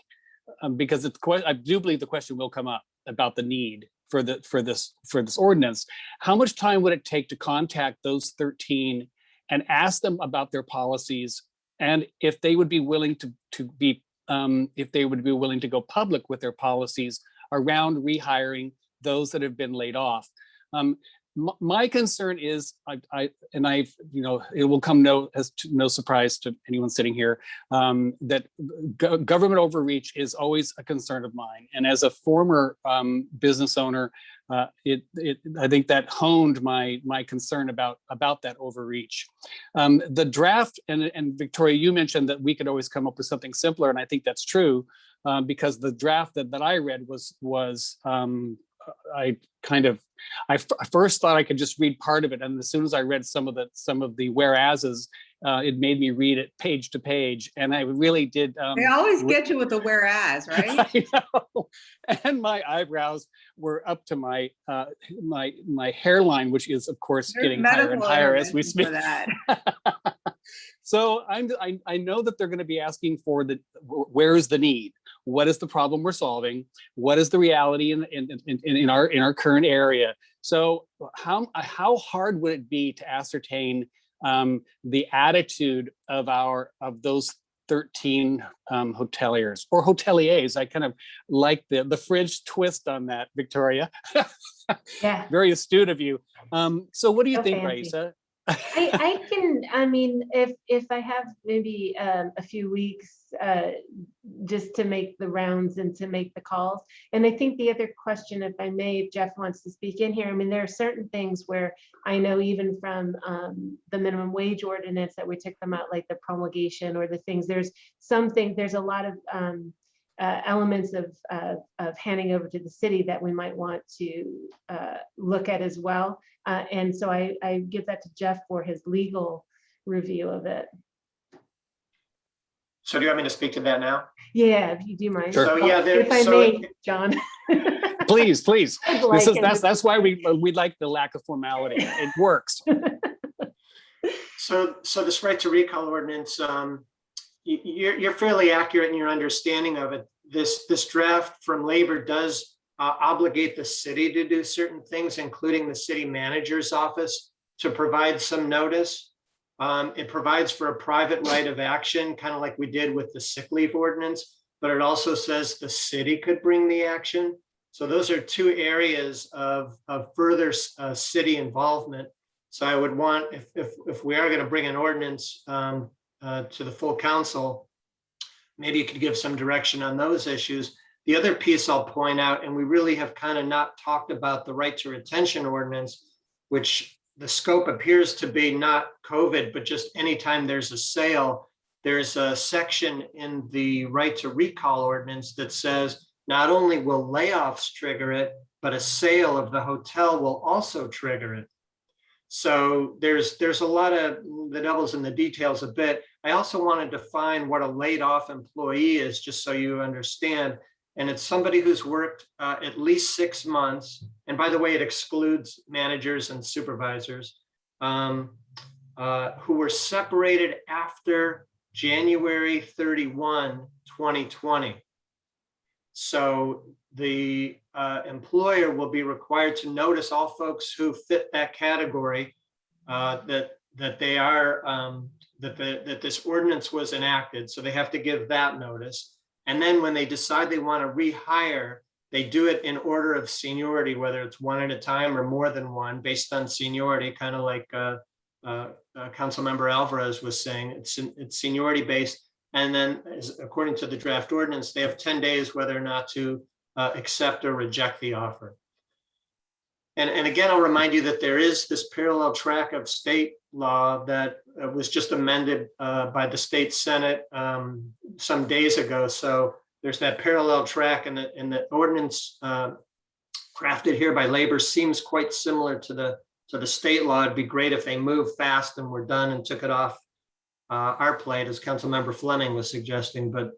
Um, because it's I do believe the question will come up about the need for the for this for this ordinance. How much time would it take to contact those 13 and ask them about their policies and if they would be willing to to be um, if they would be willing to go public with their policies around rehiring those that have been laid off. Um, my concern is, I, I and I, you know, it will come no as to, no surprise to anyone sitting here um, that go- government overreach is always a concern of mine. And as a former um, business owner, uh, it, it, I think that honed my my concern about about that overreach. Um, the draft and and Victoria, you mentioned that we could always come up with something simpler, and I think that's true um, because the draft that that I read was was um, I kind of I first thought I could just read part of it, and as soon as I read some of the some of the whereases, uh, it made me read it page to page, and I really did. Um, They always get you with the whereas, right? I know. And my eyebrows were up to my uh, my my hairline, which is of course There's getting higher and higher as we speak. so I'm I, I know that they're going to be asking for the where is the need? What is the problem we're solving? What is the reality in in, in, in our in our current area? So how how hard would it be to ascertain um, the attitude of our of those 13 um, hoteliers or hoteliers. I kind of like the the French twist on that, Victoria. Yeah. Very astute of you. Um, so what do you So think, fancy. Raisa? I, I can, I mean, if, if I have maybe um, a few weeks uh, just to make the rounds and to make the calls. And I think the other question, if I may, if Jeff wants to speak in here, I mean, there are certain things where I know even from um, the minimum wage ordinance that we took them out, like the promulgation or the things, there's something, there's a lot of um, uh, elements of, uh, of handing over to the city that we might want to uh, look at as well. Uh, and so I, I give that to Jeff for his legal review of it. So do you want me to speak to that now? Yeah, if you do mind. Sure. So, yeah, there- If I so- may, John. Please, please. I'd This is that's that's why we we like the lack of formality. It works. So, so this right to recall ordinance, um, you're, you're fairly accurate in your understanding of it. This, this draft from labor does uh, obligate the city to do certain things, including the city manager's office to provide some notice. Um, it provides for a private right of action, kind of like we did with the sick leave ordinance, but it also says the city could bring the action. So those are two areas of, of further uh, city involvement. So I would want, if, if, if we are going to bring an ordinance um, uh, to the full council, maybe you could give some direction on those issues. The other piece I'll point out, and we really have kind of not talked about the right to retention ordinance, which the scope appears to be not COVID, but just anytime there's a sale, there's a section in the right to recall ordinance that says not only will layoffs trigger it, but a sale of the hotel will also trigger it. So there's there's a lot of the devil's in the details a bit. I also want to define what a laid off employee is, just so you understand. And it's somebody who's worked uh, at least six months. And by the way, it excludes managers and supervisors um, uh, who were separated after January 31, 2020. So the uh, employer will be required to notice all folks who fit that category uh, that that they are um, that the that this ordinance was enacted. So they have to give that notice. And then when they decide they want to rehire, they do it in order of seniority, whether it's one at a time or more than one, based on seniority, kind of like uh, uh, uh, Councilmember Alvarez was saying. It's it's seniority based. And then, as, according to the draft ordinance, they have 10 days whether or not to uh, accept or reject the offer. And, and again, I'll remind you that there is this parallel track of state law that uh, was just amended uh, by the state senate um, some days ago. So there's that parallel track and the, and the ordinance uh, crafted here by labor seems quite similar to the to the state law. It'd be great if they moved fast and were done and took it off uh, our plate, as Councilmember Fleming was suggesting, but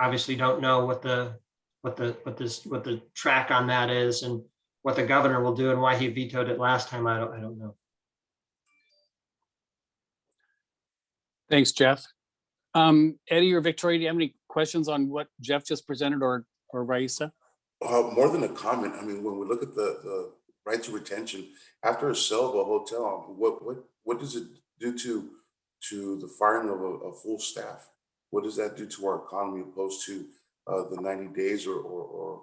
obviously don't know what the what the what this what the track on that is and what the governor will do and why he vetoed it last time. I don't I don't know. Thanks, Jeff. Um, Eddie or Victoria, do you have any questions on what Jeff just presented or or Raisa? Uh, more than a comment, I mean, when we look at the, the right to retention, after a sale of a hotel, what, what, what does it do to, to the firing of a, a full staff? What does that do to our economy opposed to, uh, the ninety days or, or, or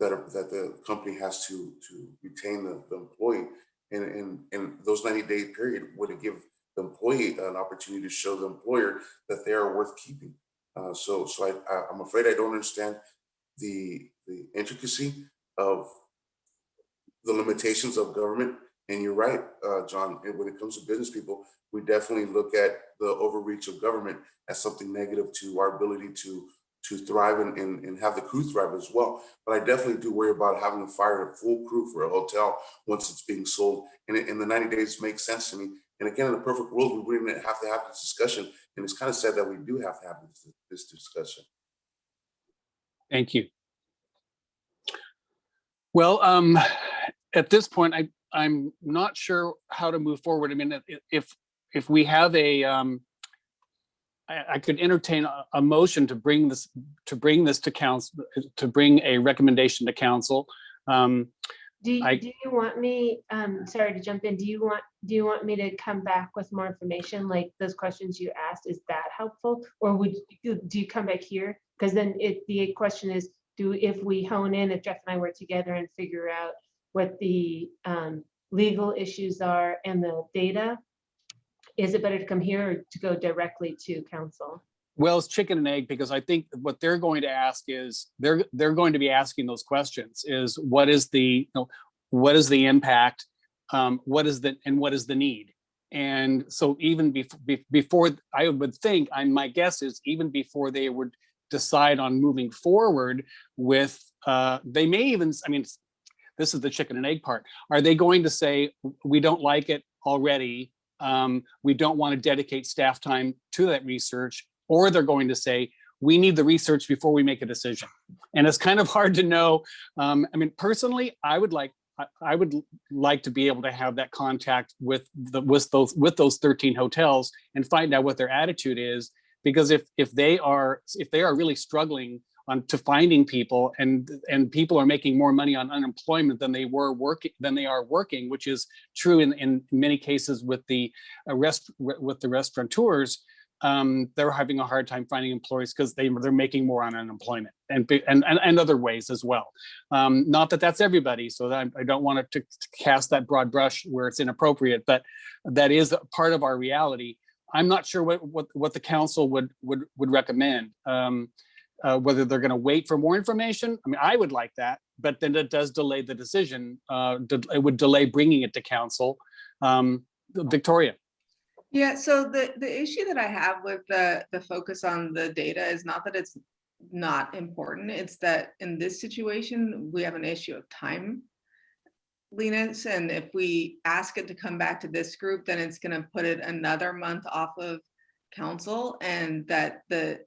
that, are- that the company has to, to retain the, the employee? And, those ninety day period, would give the employee an opportunity to show the employer that they are worth keeping? Uh, so, so I, I, I'm afraid I don't understand the, the intricacy of the limitations of government. And you're right, uh, John, and when it comes to business people, we definitely look at the overreach of government as something negative to our ability to, to thrive and, and, and have the crew thrive as well. But I definitely do worry about having to fire a full crew for a hotel once it's being sold. And, and the 90 days makes sense to me. And again, in a perfect world, we wouldn't have to have this discussion. And it's kind of sad that we do have to have this, this discussion. Thank you. Well, um, at this point, I, I'm not sure how to move forward. I mean, if, if we have a, um, I, I could entertain a, a motion to bring this, to bring this to council, to bring a recommendation to council. Um, Do you, I- do you want me, um, sorry to jump in, do you want, do you want me to come back with more information, like those questions you asked, is that helpful? Or would you, do you come back here? Because then it, the question is, do, if we hone in, if Jeff and I work together and figure out what the, um, legal issues are and the data, is it better to come here or to go directly to council? Well, it's chicken and egg because I think what they're going to ask is, they're, they're going to be asking those questions is what is the, you know, what is the impact? Um, what is the, and what is the need? And so even be- before, I would think, I, my guess is even before they would decide on moving forward with, uh, they may even, I mean, this is the chicken and egg part. Are they going to say, we don't like it already? Um, we don't want to dedicate staff time to that research, or they're going to say, we need the research before we make a decision. And it's kind of hard to know. Um, I mean, personally, I would like, I, would like to be able to have that contact with the, with those, with those 13 hotels and find out what their attitude is. Because if, if they are, if they are really struggling on to finding people and, and people are making more money on unemployment than they were working, than they are working, which is true in, in many cases with the uh, rest, with the restaurateurs, um, they're having a hard time finding employees because they, they're making more on unemployment and, and, and, and other ways as well. Um, not that that's everybody, so that I don't want to cast that broad brush where it's inappropriate, but that is part of our reality. I'm not sure what, what, what the council would, would, would recommend. Um, uh, whether they're going to wait for more information. I mean, I would like that, but then it does delay the decision. Uh, it would delay bringing it to council. Um, Victoria. Yeah, so the, the issue that I have with the, the focus on the data is not that it's not important, it's that in this situation, we have an issue of time. Linus, and if we ask it to come back to this group, then it's gonna put it another month off of council and that the,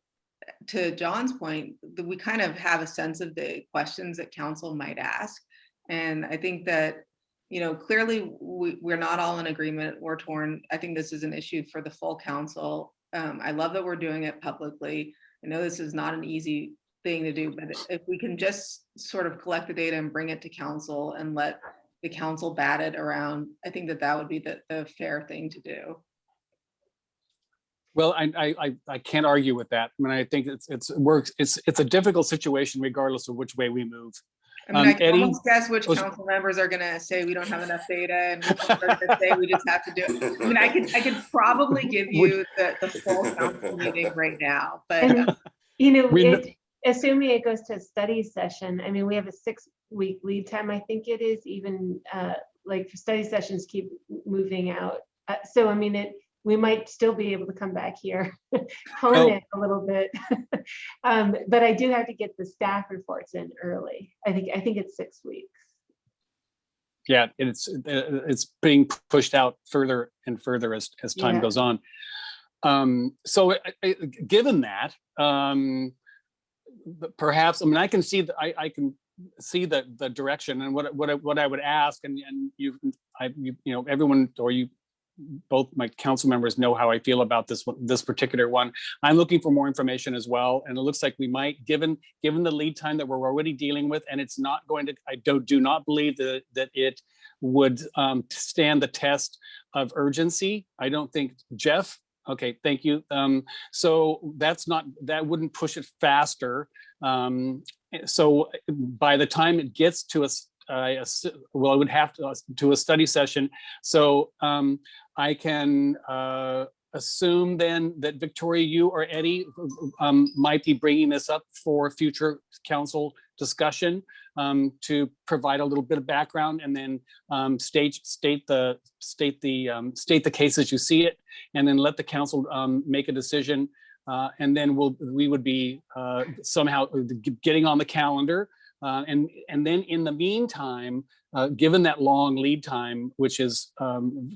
to John's point, we kind of have a sense of the questions that council might ask. And I think that you know, clearly we, we're not all in agreement. We're torn. I think this is an issue for the full council. Um, I love that we're doing it publicly. I know this is not an easy thing to do, but if we can just sort of collect the data and bring it to council and let the council bat it around, I think that that would be the, the fair thing to do. Well, I, I, I- I can't argue with that. I mean, I think it's, it's, works, it's, it's a difficult situation regardless of which way we move. I mean, I Um, can Eddie, almost guess which was- council members are gonna say we don't have enough data and which are gonna say we just have to do it. I mean, I could, I could probably give you the, the full council meeting right now, but And, you know, We it, assuming it goes to a study session, I mean, we have a six week lead time, I think it is even, uh, like study sessions keep moving out. Uh, so I mean, it, we might still be able to come back here, hone Oh. it a little bit. Um, but I do have to get the staff reports in early. I think, I think it's six weeks. yeah, it's, uh, it's being pushed out further and further as, as time Yeah. goes on. Um, so I- I- given that, um, perhaps, I mean, I can see, that I, I can see the, the direction and what, what, I- what I would ask and, and you, I, you, you know, everyone or you, both my council members know how I feel about this, this particular one. I'm looking for more information as well. And it looks like we might, given, given the lead time that we're already dealing with, and it's not going to, I do, do not believe that, that it would um, stand the test of urgency. I don't think, Jeff, okay, thank you. Um, so that's not, that wouldn't push it faster. Um, so by the time it gets to us, ass- well, I would have to, to a study session. So um, I can uh, assume then that Victoria, you or Eddie um, might be bringing this up for future council discussion um, to provide a little bit of background and then um, state, state the, state the, um, state the case as you see it, and then let the council um, make a decision. Uh, and then we'll, we would be uh, somehow getting on the calendar. Uh, and, and then in the meantime, uh, given that long lead time, which is um,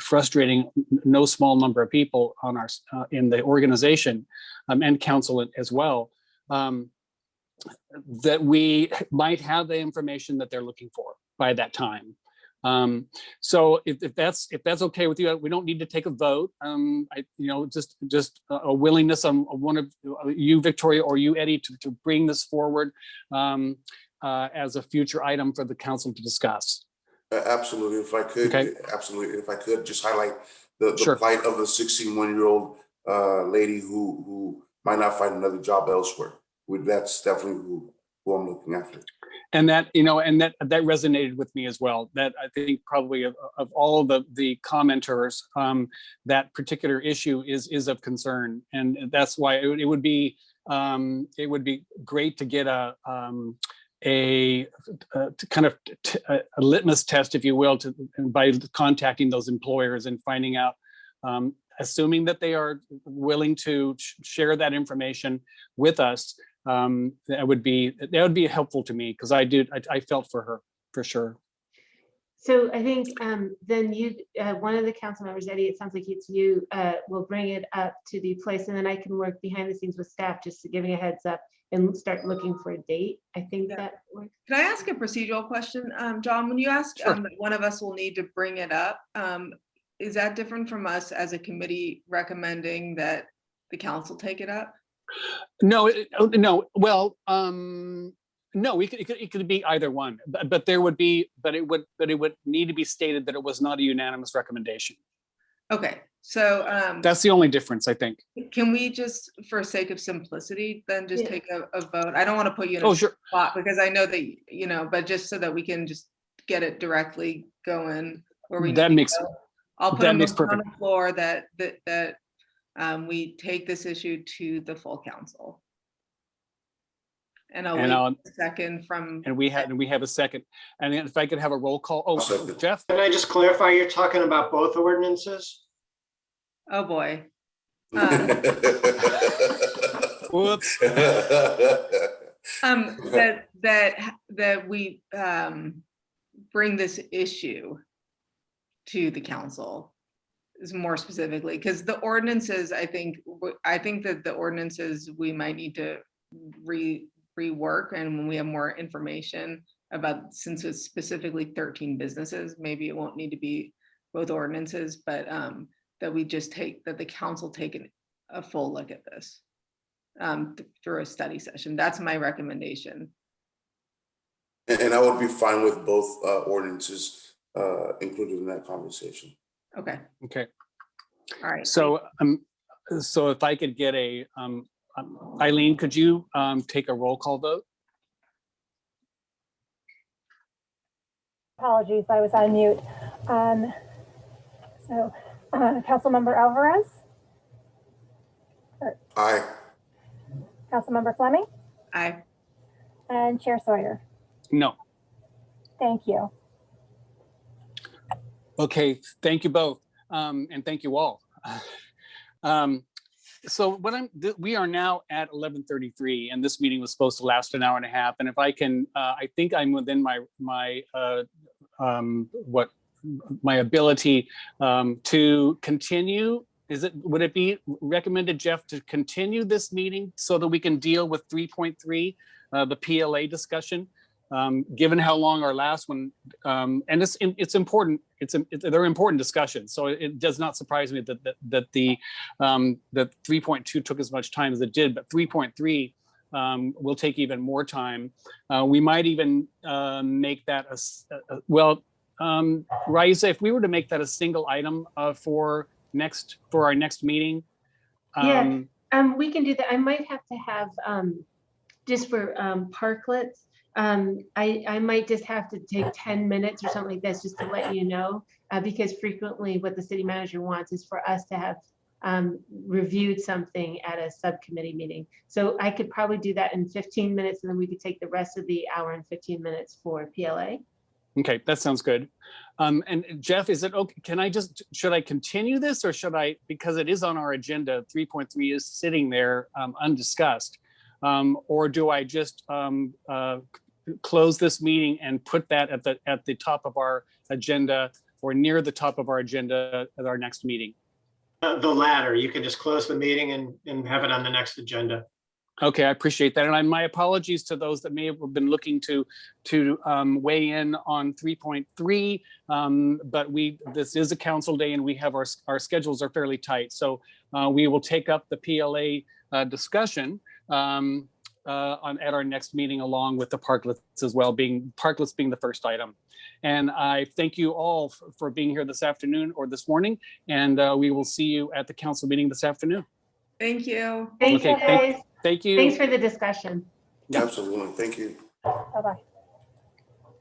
frustrating no small number of people on our, uh, in the organization um, and council as well, um, that we might have the information that they're looking for by that time. Um, so if, if that's, if that's okay with you, we don't need to take a vote. Um, I, you know, just, just a willingness on one of uh, you, Victoria, or you, Eddie, to, to bring this forward um, uh, as a future item for the council to discuss. Absolutely, if I could, Okay. absolutely, if I could just highlight the, the Sure. plight of the sixteen-one-year-old uh, lady who, who might not find another job elsewhere. With, that's definitely who, who I'm looking after. And that, you know, and that, that resonated with me as well. That I think probably of, of all the, the commenters, um, that particular issue is, is of concern. And that's why it would, it would be, um, it would be great to get a, um, a, to kind of a a litmus test, if you will, to, by contacting those employers and finding out, um, assuming that they are willing to sh- share that information with us, um, that would be, that would be helpful to me because I did, I, I felt for her, for sure. So I think um, then you, uh, one of the council members, Eddie, it sounds like it's you, uh, will bring it up to the place and then I can work behind the scenes with staff, just to giving a heads up and start looking for a date. I think Yeah. that works. Can I ask a procedural question? Um, John, when you ask Sure. um, that one of us will need to bring it up, um, is that different from us as a committee recommending that the council take it up? No, it- oh, no, well, um, no, it could, it could, it could be either one, but, but there would be, but it would, but it would need to be stated that it was not a unanimous recommendation. Okay, so um, That's the only difference, I think. can we just, for sake of simplicity, then just Yeah. take a, a vote? I don't want to put you in Oh, a sure. spot because I know that, you know, but just so that we can just get it directly going where we. That need to makes- go. I'll put that makes motion on perfect- the floor that, that, that um, we take this issue to the full council. And I'll And wait I'll, a second from, and we had, and we have a second. And if I could have a roll call, oh, second. Jeff? Can I just clarify, you're talking about both ordinances? oh boy. Um, Whoops. Um, that, that, that we, um, bring this issue to the council is more specifically, because the ordinances, I think, i think that the ordinances, we might need to re, rework, and when we have more information about, since it's specifically thirteen businesses, maybe it won't need to be both ordinances, but, um, that we just take, that the council take an- a full look at this um, th- through a study session. That's my recommendation. And and I would be fine with both uh, ordinances uh, included in that conversation. Okay, Okay, all right. so, um, so if I could get a, um, um, Eileen, could you, um, take a roll call vote? Apologies, I was on mute. Um, So, uh, Councilmember Alvarez, Aye. Councilmember Fleming, Aye. and Chair Sawyer. No. Thank you. Okay, thank you both, um, and thank you all. Um, so what I'm, we are now at eleven thirty-three, and this meeting was supposed to last an hour and a half, and if I can, uh, I think I'm within my, my, uh, um, what, my ability, um, to continue. Is it, would it be recommended, Jeff, to continue this meeting so that we can deal with three point three, uh, the PLA discussion? Um, given how long our last one um, and it's it's important. It's a, it- they're important discussions. So it does not surprise me that that, that the um, that 3.2 took as much time as it did, but 3.3 um, will take even more time. Uh, we might even uh, make that a well, um, Raisa, if we were to make that a single item uh, for next for our next meeting. Yeah. Um, Um, we can do that. I might have to have, um, just for, um, parklets. Um, I, I might just have to take ten minutes or something like this, just to let you know. Uh, because frequently what the city manager wants is for us to have, um, reviewed something at a subcommittee meeting. So I could probably do that in fifteen minutes and then we could take the rest of the hour and fifteen minutes for PLA. Okay, that sounds good. Um, and Jeff, is it okay? Can I just, should I continue this or should I, because it is on our agenda, three point three is sitting there um, undiscussed. Um, or do I just um, uh, close this meeting and put that at the, at the top of our agenda or near the top of our agenda at our next meeting? Uh, The latter, you can just close the meeting and, and have it on the next agenda. Okay, I appreciate that. And I, my apologies to those that may have been looking to, to um, weigh in on 3.3. Um, but we, this is a council day and we have our, our schedules are fairly tight. So uh, we will take up the PLA uh, discussion um, uh, on, at our next meeting along with the parklets as well, being, parklets being the first item. And I thank you all for, for being here this afternoon or this morning. And uh, we will see you at the council meeting this afternoon. thank you. Thank you Okay, thank- guys. Thank you. Thanks for the discussion. Absolutely. Thank you. Bye-bye.